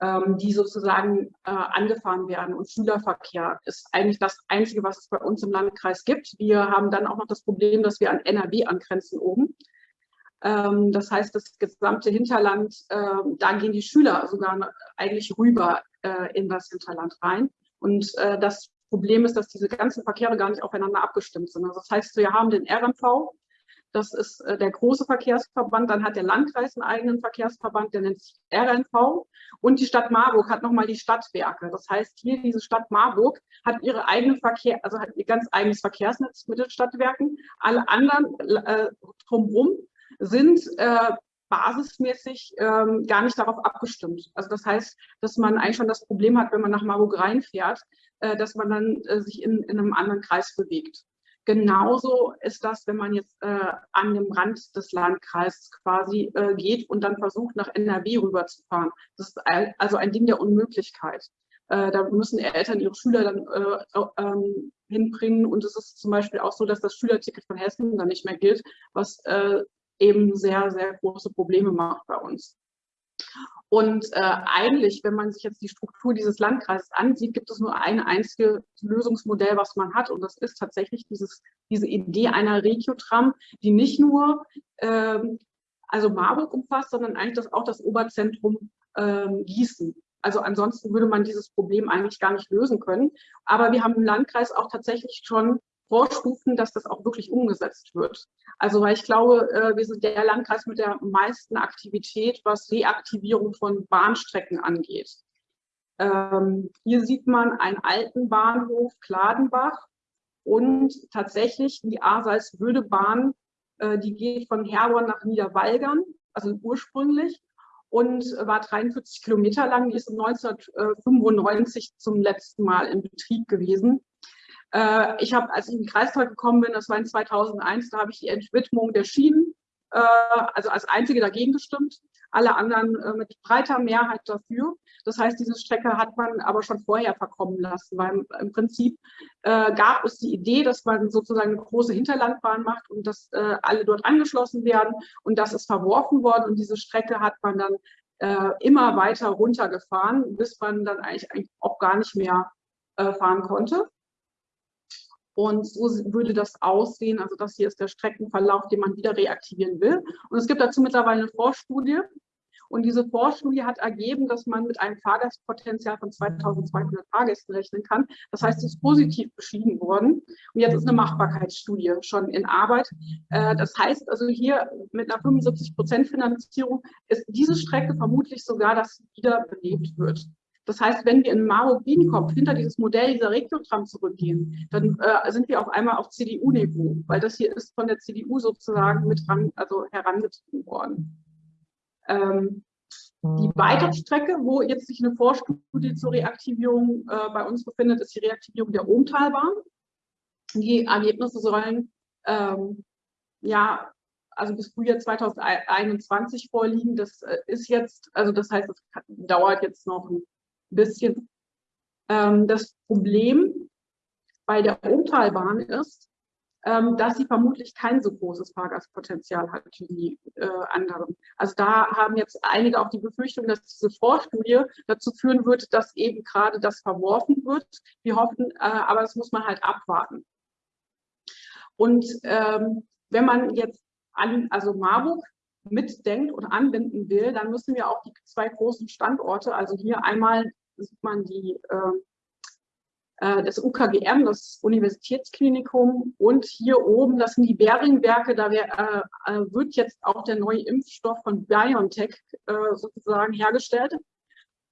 ähm, die sozusagen äh, angefahren werden. Und Schülerverkehr ist eigentlich das Einzige, was es bei uns im Landkreis gibt. Wir haben dann auch noch das Problem, dass wir an NRW angrenzen oben. Ähm, das heißt, das gesamte Hinterland, äh, da gehen die Schüler sogar eigentlich rüber äh, in das Hinterland rein. Und äh, das Problem ist, dass diese ganzen Verkehre gar nicht aufeinander abgestimmt sind. Also das heißt, wir haben den RMV, Das ist äh, der große Verkehrsverband. Dann hat der Landkreis einen eigenen Verkehrsverband, der nennt sich RNV. Und die Stadt Marburg hat nochmal die Stadtwerke. Das heißt, hier diese Stadt Marburg hat ihre eigene Verkehr, also hat ihr ganz eigenes Verkehrsnetz mit den Stadtwerken. Alle anderen äh, drumherum sind äh, basismäßig ähm, gar nicht darauf abgestimmt. Also das heißt, dass man eigentlich schon das Problem hat, wenn man nach Marburg reinfährt, äh, dass man dann äh, sich in, in einem anderen Kreis bewegt. Genauso ist das, wenn man jetzt äh, an dem Rand des Landkreises quasi äh, geht und dann versucht, nach NRW rüberzufahren. Das ist also ein Ding der Unmöglichkeit. Äh, da müssen Eltern ihre Schüler dann äh, ähm, hinbringen. Und es ist zum Beispiel auch so, dass das Schülerticket von Hessen dann nicht mehr gilt, was äh, eben sehr, sehr große Probleme macht bei uns. Und äh, eigentlich, wenn man sich jetzt die Struktur dieses Landkreises ansieht, gibt es nur ein einziges Lösungsmodell, was man hat. Und das ist tatsächlich dieses, diese Idee einer Regiotram, die nicht nur ähm, also Marburg umfasst, sondern eigentlich das, auch das Oberzentrum ähm, Gießen. Also ansonsten würde man dieses Problem eigentlich gar nicht lösen können. Aber wir haben im Landkreis auch tatsächlich schon Vorstufen, dass das auch wirklich umgesetzt wird. Also weil ich glaube, äh, wir sind der Landkreis mit der meisten Aktivität, was Reaktivierung von Bahnstrecken angeht. Ähm, hier sieht man einen alten Bahnhof Kladenbach und tatsächlich die A-Salzwöde-Bahn, äh, die geht von Herborn nach Niederwalgern, also ursprünglich, und war 43 Kilometer lang. Die ist 1995 zum letzten Mal in Betrieb gewesen. Äh, ich habe, als ich in den Kreistag gekommen bin, das war in 2001, da habe ich die Entwidmung der Schienen, äh, also als einzige dagegen gestimmt, alle anderen äh, mit breiter Mehrheit dafür. Das heißt, diese Strecke hat man aber schon vorher verkommen lassen, weil im Prinzip äh, gab es die Idee, dass man sozusagen eine große Hinterlandbahn macht und dass äh, alle dort angeschlossen werden und das ist verworfen worden und diese Strecke hat man dann äh, immer weiter runtergefahren, bis man dann eigentlich, eigentlich auch gar nicht mehr fahren konnte. Und so würde das aussehen. Also das hier ist der Streckenverlauf, den man wieder reaktivieren will. Und es gibt dazu mittlerweile eine Vorstudie. Und diese Vorstudie hat ergeben, dass man mit einem Fahrgastpotenzial von 2200 Fahrgästen rechnen kann. Das heißt, es ist positiv beschieden worden. Und jetzt ist eine Machbarkeitsstudie schon in Arbeit. Äh, das heißt also hier mit einer 75 Prozent Finanzierung ist diese Strecke vermutlich sogar, dass sie wieder belebt wird. Das heißt, wenn wir in Marburg-Biedenkopf hinter dieses Modell dieser Regiotram zurückgehen, dann äh, sind wir auf einmal auf CDU-Niveau, weil das hier ist von der CDU sozusagen mit ran, also herangezogen worden. Ähm, die weitere Strecke, wo jetzt sich eine Vorstudie zur Reaktivierung äh, bei uns befindet, ist die Reaktivierung der Ohmtalbahn. Die Ergebnisse sollen ähm, ja also bis Frühjahr 2021 vorliegen. Das äh, ist jetzt, also das heißt, es dauert jetzt noch ein bisschen. Ähm, das Problem bei der Umtalbahn ist, ähm, dass sie vermutlich kein so großes Fahrgastpotenzial hat wie die äh, anderen. Also da haben jetzt einige auch die Befürchtung, dass diese Vorstudie dazu führen wird, dass eben gerade das verworfen wird. Wir hoffen, äh, aber das muss man halt abwarten. Und ähm, wenn man jetzt an, also Marburg mitdenkt und anbinden will, dann müssen wir auch die zwei großen Standorte, also hier einmal sieht man die, ähm, äh, das UKGM, das Universitätsklinikum und hier oben, das sind die Beringwerke, da äh, äh, wird jetzt auch der neue Impfstoff von BioNTech äh, sozusagen hergestellt.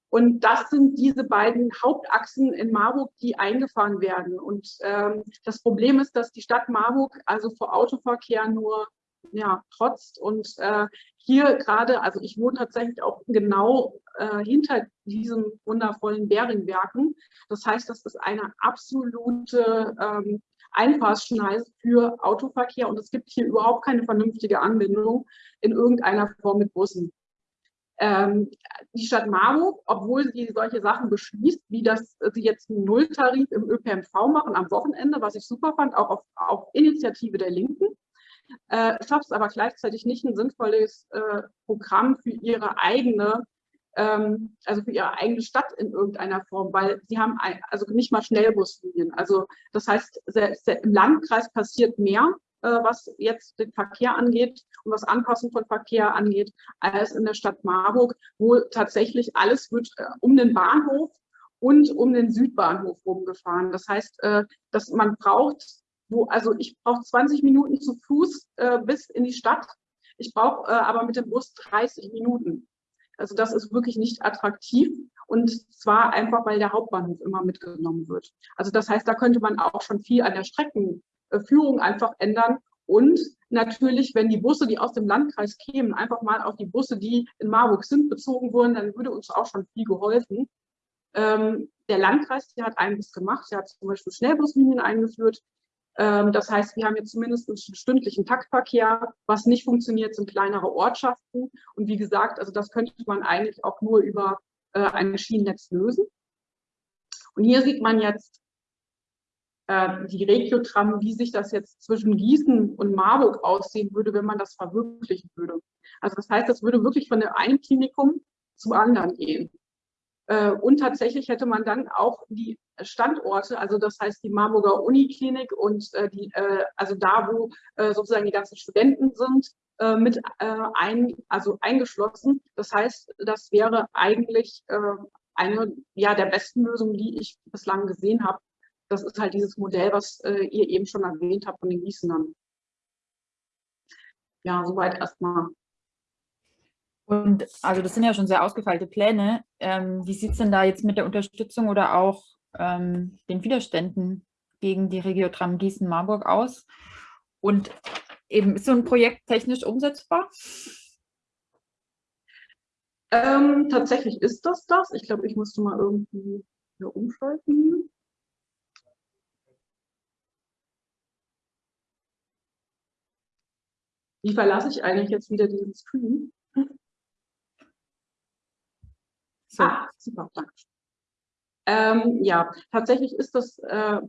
Und das sind diese beiden Hauptachsen in Marburg, die eingefahren werden. Und ähm, das Problem ist, dass die Stadt Marburg also vor Autoverkehr nur ja, trotzt. Und äh, hier gerade, also ich wohne tatsächlich auch genau äh, hinter diesen wundervollen Beringwerken. Das heißt, das ist eine absolute ähm, Einfahrschneise für Autoverkehr und es gibt hier überhaupt keine vernünftige Anbindung in irgendeiner Form mit Bussen. Ähm, die Stadt Marburg, obwohl sie solche Sachen beschließt, wie dass sie jetzt einen Nulltarif im ÖPNV machen am Wochenende, was ich super fand, auch auf, auf Initiative der Linken, äh, schafft es aber gleichzeitig nicht ein sinnvolles äh, Programm für ihre eigene, ähm, also für ihre eigene Stadt in irgendeiner Form, weil sie haben ein, also nicht mal Schnellbuslinien. Also das heißt, selbst im Landkreis passiert mehr, äh, was jetzt den Verkehr angeht und was Anpassung von Verkehr angeht, als in der Stadt Marburg, wo tatsächlich alles wird äh, um den Bahnhof und um den Südbahnhof rumgefahren. Das heißt, äh, dass man braucht wo, also ich brauche 20 Minuten zu Fuß äh, bis in die Stadt. Ich brauche äh, aber mit dem Bus 30 Minuten. Also das ist wirklich nicht attraktiv. Und zwar einfach, weil der Hauptbahnhof immer mitgenommen wird. Also das heißt, da könnte man auch schon viel an der Streckenführung einfach ändern. Und natürlich, wenn die Busse, die aus dem Landkreis kämen, einfach mal auf die Busse, die in Marburg sind, bezogen wurden, dann würde uns auch schon viel geholfen. Ähm, der Landkreis, der hat einiges gemacht. Der hat zum Beispiel Schnellbuslinien eingeführt. Ähm, das heißt, wir haben jetzt zumindest einen stündlichen Taktverkehr. Was nicht funktioniert, sind kleinere Ortschaften. Und wie gesagt, also das könnte man eigentlich auch nur über äh, ein Schienennetz lösen. Und hier sieht man jetzt äh, die Regiotram, wie sich das jetzt zwischen Gießen und Marburg aussehen würde, wenn man das verwirklichen würde. Also das heißt, das würde wirklich von der einen Klinikum zum anderen gehen. Äh, und tatsächlich hätte man dann auch die Standorte, also das heißt die Marburger Uniklinik und äh, die, äh, also da, wo sozusagen die ganzen Studenten sind, mit ein, also eingeschlossen. Das heißt, das wäre eigentlich eine ja, der besten Lösungen, die ich bislang gesehen habe. Das ist halt dieses Modell, was ihr eben schon erwähnt habt von den Gießenern. Ja, soweit erstmal. Und also das sind ja schon sehr ausgefeilte Pläne. Ähm, wie sieht es denn da jetzt mit der Unterstützung oder auch ähm, den Widerständen gegen die Regiotram Gießen-Marburg aus? Und eben ist so ein Projekt technisch umsetzbar? Ähm, tatsächlich ist das das. Ich glaube, ich musste mal irgendwie hier umschalten. Wie verlasse ich eigentlich jetzt wieder diesen Screen? So. Ah, super, danke. Ähm, ja, tatsächlich ist das äh,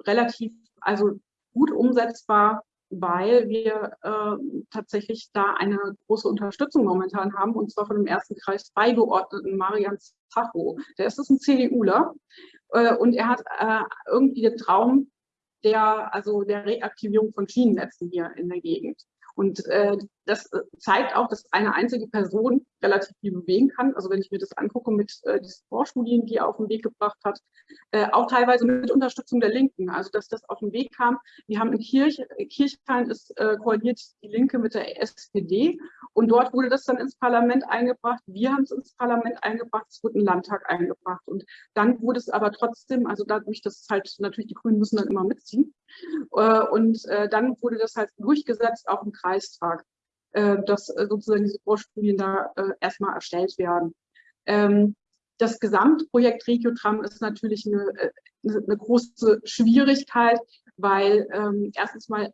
relativ, also gut umsetzbar, weil wir äh, tatsächlich da eine große Unterstützung momentan haben, und zwar von dem ersten Kreis beigeordneten Marian Zacho. Der ist ein CDUler äh, und er hat äh, irgendwie den Traum der, also der Reaktivierung von Schienennetzen hier in der Gegend. Und äh, das äh, zeigt auch, dass eine einzige Person relativ viel bewegen kann. Also wenn ich mir das angucke mit äh, diesen Vorstudien, die er auf den Weg gebracht hat, äh, auch teilweise mit Unterstützung der Linken. Also dass das auf den Weg kam. Wir haben in Kirch, Kirchheim ist äh, koaliert die Linke mit der SPD und dort wurde das dann ins Parlament eingebracht. Wir haben es ins Parlament eingebracht, es wurde in Landtag eingebracht. Und dann wurde es aber trotzdem, also dadurch, dass halt natürlich die Grünen müssen dann immer mitziehen. Äh, und äh, dann wurde das halt durchgesetzt, auch im Kreistag, dass sozusagen diese Vorstudien da erstmal erstellt werden. Ähm, das Gesamtprojekt Regiotram ist natürlich eine, eine große Schwierigkeit, weil ähm, erstens mal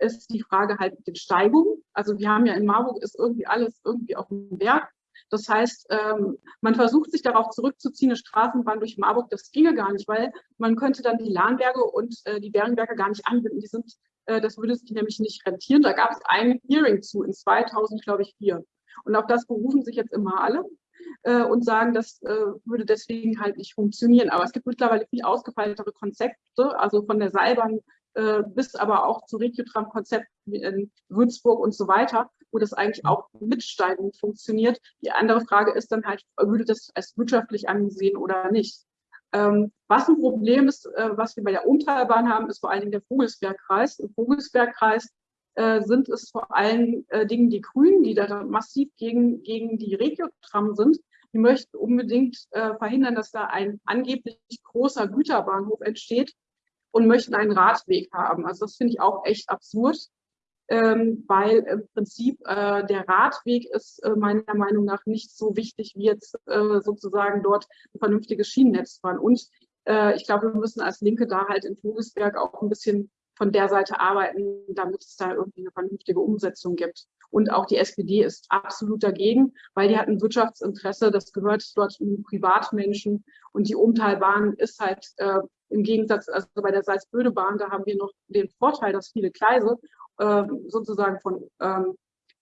ist die Frage halt mit den Steigungen. Also wir haben ja in Marburg ist irgendwie alles irgendwie auf dem Berg. Das heißt, ähm, man versucht sich darauf zurückzuziehen, eine Straßenbahn durch Marburg, das ginge gar nicht, weil man könnte dann die Lahnberge und äh, die Bergenberge gar nicht anbinden. Die sind, äh, das würde sich nämlich nicht rentieren. Da gab es ein Hearing zu in 2000, glaube ich, vier. Und auf das berufen sich jetzt immer alle äh, und sagen, das äh, würde deswegen halt nicht funktionieren. Aber es gibt mittlerweile viel ausgefeiltere Konzepte, also von der Seilbahn äh, bis aber auch zu Regiotram-Konzepten in Würzburg und so weiter, wo das eigentlich auch mit Steigung funktioniert. Die andere Frage ist dann halt, würde das als wirtschaftlich angesehen oder nicht? Ähm, was ein Problem ist, äh, was wir bei der Umtalbahn haben, ist vor allen Dingen der Vogelsbergkreis. Im Vogelsbergkreis äh, sind es vor allen äh, Dingen die Grünen, die da massiv gegen, gegen die Regiotram sind. Die möchten unbedingt äh, verhindern, dass da ein angeblich großer Güterbahnhof entsteht, und möchten einen Radweg haben. Also das finde ich auch echt absurd, ähm, weil im Prinzip äh, der Radweg ist äh, meiner Meinung nach nicht so wichtig, wie jetzt äh, sozusagen dort ein vernünftiges Schienennetz fahren. Und äh, ich glaube, wir müssen als Linke da halt in Vogelsberg auch ein bisschen von der Seite arbeiten, damit es da irgendwie eine vernünftige Umsetzung gibt. Und auch die SPD ist absolut dagegen, weil die hat ein Wirtschaftsinteresse, das gehört dort Privatmenschen. Und die Umtalbahn ist halt äh, im Gegensatz, also bei der Salzböde-Bahn, da haben wir noch den Vorteil, dass viele Gleise äh, sozusagen von ähm,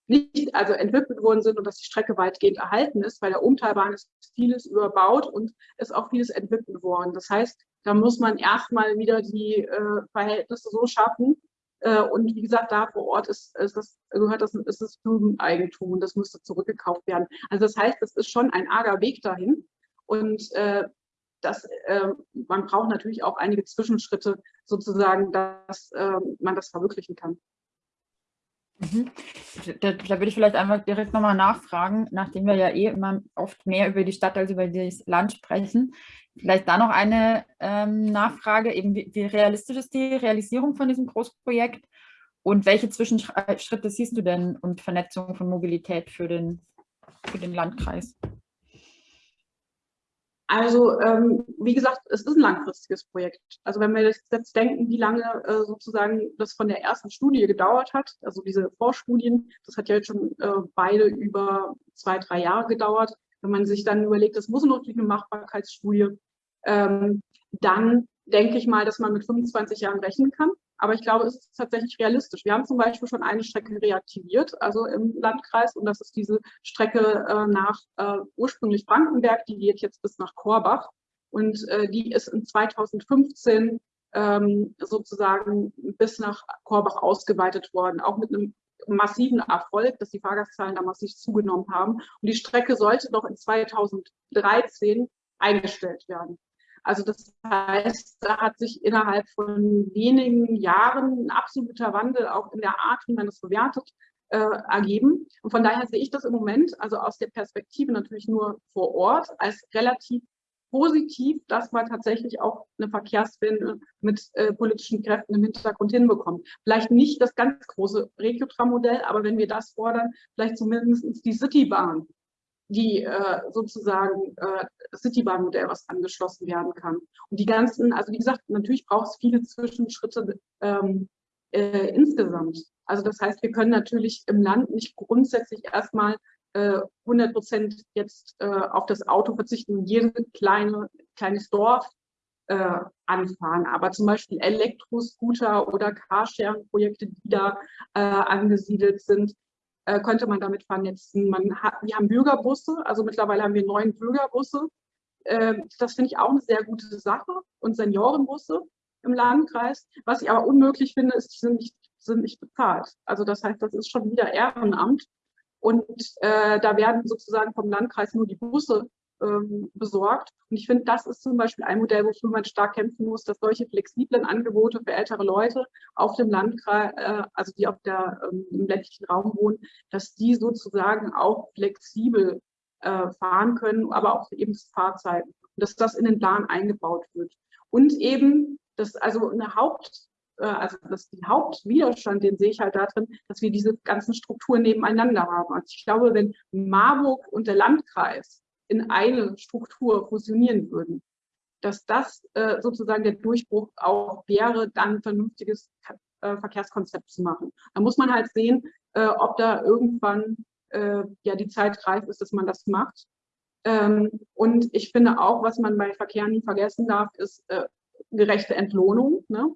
nicht also entwickelt worden sind und dass die Strecke weitgehend erhalten ist. Bei der Umtalbahn ist vieles überbaut und ist auch vieles entwickelt worden. Das heißt, da muss man erstmal wieder die äh, Verhältnisse so schaffen. Äh, und wie gesagt, da vor Ort ist, ist das, gehört das, ist das Firmeneigentum und das müsste zurückgekauft werden. Also das heißt, das ist schon ein arger Weg dahin. Und äh, das, äh, man braucht natürlich auch einige Zwischenschritte, sozusagen, dass äh, man das verwirklichen kann. Mhm. Da, da, würde ich vielleicht einfach direkt nochmal nachfragen, nachdem wir ja eh immer oft mehr über die Stadt als über das Land sprechen. Vielleicht da noch eine ähm, Nachfrage, eben wie, wie, realistisch ist die Realisierung von diesem Großprojekt und welche Zwischenschritte siehst du denn und Vernetzung von Mobilität für den, für den Landkreis? Also ähm, wie gesagt, es ist ein langfristiges Projekt. Also wenn wir jetzt denken, wie lange äh, sozusagen das von der ersten Studie gedauert hat, also diese Vorstudien, das hat ja jetzt schon äh, beide über zwei, drei Jahre gedauert. Wenn man sich dann überlegt, das muss noch eine Machbarkeitsstudie, ähm, dann denke ich mal, dass man mit 25 Jahren rechnen kann. Aber ich glaube, es ist tatsächlich realistisch. Wir haben zum Beispiel schon eine Strecke reaktiviert, also im Landkreis, und das ist diese Strecke äh, nach äh, ursprünglich Brandenberg, die geht jetzt bis nach Korbach. Und äh, die ist in 2015 ähm, sozusagen bis nach Korbach ausgeweitet worden, auch mit einem massiven Erfolg, dass die Fahrgastzahlen da massiv zugenommen haben. Und die Strecke sollte doch in 2013 eingestellt werden. Also das heißt, da hat sich innerhalb von wenigen Jahren ein absoluter Wandel auch in der Art, wie man das bewertet, äh, ergeben. Und von daher sehe ich das im Moment, also aus der Perspektive natürlich nur vor Ort, als relativ positiv, dass man tatsächlich auch eine Verkehrswende mit äh, politischen Kräften im Hintergrund hinbekommt. Vielleicht nicht das ganz große Regiotram-Modell, aber wenn wir das fordern, vielleicht zumindest die Citybahn die äh, sozusagen äh, Citybahn-Modell, was angeschlossen werden kann. Und die ganzen, also wie gesagt, natürlich braucht es viele Zwischenschritte ähm, äh, insgesamt. Also das heißt, wir können natürlich im Land nicht grundsätzlich erstmal äh, 100 Prozent jetzt äh, auf das Auto verzichten, jedes kleine, kleines Dorf äh, anfahren. Aber zum Beispiel Elektroscooter oder Carsharing-Projekte, die da äh, angesiedelt sind, äh, könnte man damit vernetzen. Man hat, wir haben Bürgerbusse, also mittlerweile haben wir neun Bürgerbusse. Äh, das finde ich auch eine sehr gute Sache und Seniorenbusse im Landkreis. Was ich aber unmöglich finde, ist, die sind nicht, sind nicht bezahlt. Also das heißt, das ist schon wieder Ehrenamt. Und äh, da werden sozusagen vom Landkreis nur die Busse ähm, besorgt. Und ich finde, das ist zum Beispiel ein Modell, wofür man stark kämpfen muss, dass solche flexiblen Angebote für ältere Leute auf dem Landkreis, äh, also die auf der, ähm, im ländlichen Raum wohnen, dass die sozusagen auch flexibel äh, fahren können, aber auch eben Fahrzeiten. Dass das in den Plan eingebaut wird. Und eben, dass also eine Haupt äh, also das die Hauptwiderstand, den sehe ich halt darin, dass wir diese ganzen Strukturen nebeneinander haben. Also ich glaube, wenn Marburg und der Landkreis in eine Struktur fusionieren würden, dass das äh, sozusagen der Durchbruch auch wäre, dann ein vernünftiges äh, Verkehrskonzept zu machen. Da muss man halt sehen, äh, ob da irgendwann ja die Zeit reif ist, dass man das macht. Ähm, und ich finde auch, was man bei Verkehr nie vergessen darf, ist gerechte Entlohnung. Ne?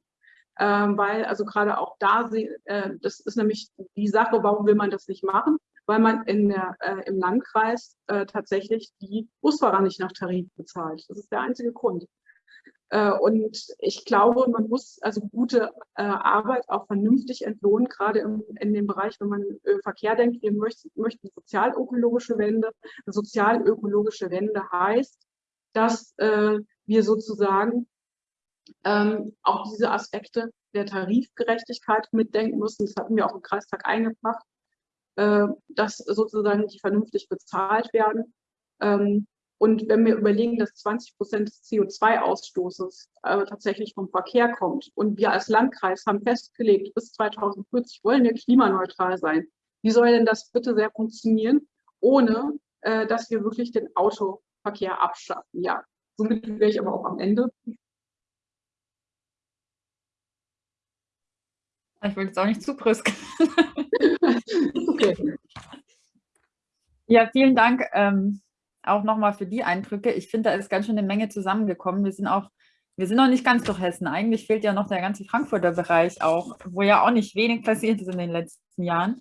Ähm, weil also gerade auch da, das ist nämlich die Sache, warum will man das nicht machen? Weil man in der, äh, im Landkreis äh, tatsächlich die Busfahrer nicht nach Tarif bezahlt. Das ist der einzige Grund. Äh, und ich glaube, man muss also gute äh, Arbeit auch vernünftig entlohnen, gerade im, in dem Bereich, wenn man äh, Verkehr denkt. Wir möchten, möchten sozialökologische Wende. Sozialökologische Wende heißt, dass äh, wir sozusagen ähm, auch diese Aspekte der Tarifgerechtigkeit mitdenken müssen. Das hatten wir auch im Kreistag eingebracht. Äh, dass sozusagen die vernünftig bezahlt werden. Ähm, und wenn wir überlegen, dass 20 Prozent des CO2-Ausstoßes äh, tatsächlich vom Verkehr kommt und wir als Landkreis haben festgelegt, bis 2040 wollen wir klimaneutral sein, wie soll denn das bitte sehr funktionieren, ohne äh, dass wir wirklich den Autoverkehr abschaffen? Ja, somit wäre ich aber auch am Ende. Ich will jetzt auch nicht zu brüsk. okay. Ja, vielen Dank ähm, auch nochmal für die Eindrücke. Ich finde, da ist ganz schön eine Menge zusammengekommen. Wir sind auch, wir sind noch nicht ganz durch Hessen. Eigentlich fehlt ja noch der ganze Frankfurter Bereich auch, wo ja auch nicht wenig passiert ist in den letzten Jahren.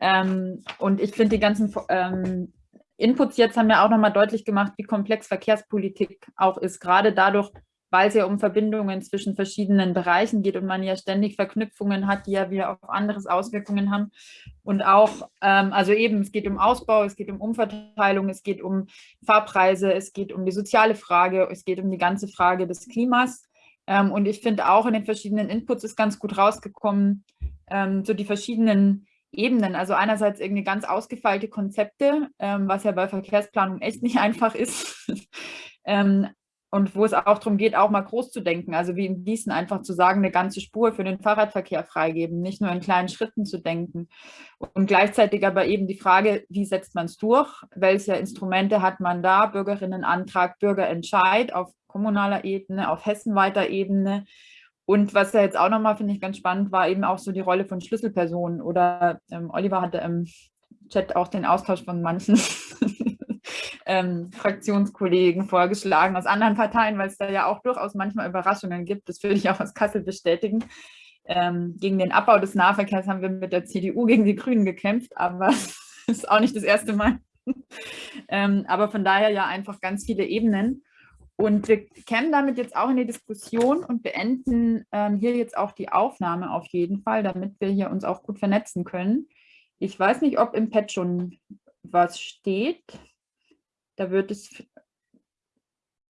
Ähm, und ich finde, die ganzen ähm, Inputs jetzt haben ja auch nochmal deutlich gemacht, wie komplex Verkehrspolitik auch ist, gerade dadurch, weil es ja um Verbindungen zwischen verschiedenen Bereichen geht und man ja ständig Verknüpfungen hat, die ja wieder auf anderes Auswirkungen haben. Und auch, ähm, also eben, es geht um Ausbau, es geht um Umverteilung, es geht um Fahrpreise, es geht um die soziale Frage, es geht um die ganze Frage des Klimas. Ähm, und ich finde auch in den verschiedenen Inputs ist ganz gut rausgekommen, ähm, so die verschiedenen Ebenen. Also einerseits irgendwie ganz ausgefeilte Konzepte, ähm, was ja bei Verkehrsplanung echt nicht einfach ist. ähm, und wo es auch darum geht, auch mal groß zu denken. Also wie in Gießen einfach zu sagen, eine ganze Spur für den Fahrradverkehr freigeben, nicht nur in kleinen Schritten zu denken. Und gleichzeitig aber eben die Frage, wie setzt man es durch? Welche Instrumente hat man da? Bürgerinnenantrag, Bürgerentscheid auf kommunaler Ebene, auf hessenweiter Ebene. Und was ja jetzt auch nochmal, finde ich, ganz spannend war, eben auch so die Rolle von Schlüsselpersonen. Oder ähm, Oliver hatte im Chat auch den Austausch von manchen ähm, Fraktionskollegen vorgeschlagen aus anderen Parteien, weil es da ja auch durchaus manchmal Überraschungen gibt. Das würde ich auch aus Kassel bestätigen. Ähm, gegen den Abbau des Nahverkehrs haben wir mit der CDU gegen die Grünen gekämpft, aber das ist auch nicht das erste Mal. ähm, aber von daher ja einfach ganz viele Ebenen. Und wir kämen damit jetzt auch in die Diskussion und beenden ähm, hier jetzt auch die Aufnahme auf jeden Fall, damit wir hier uns auch gut vernetzen können. Ich weiß nicht, ob im Pad schon was steht. Da wird es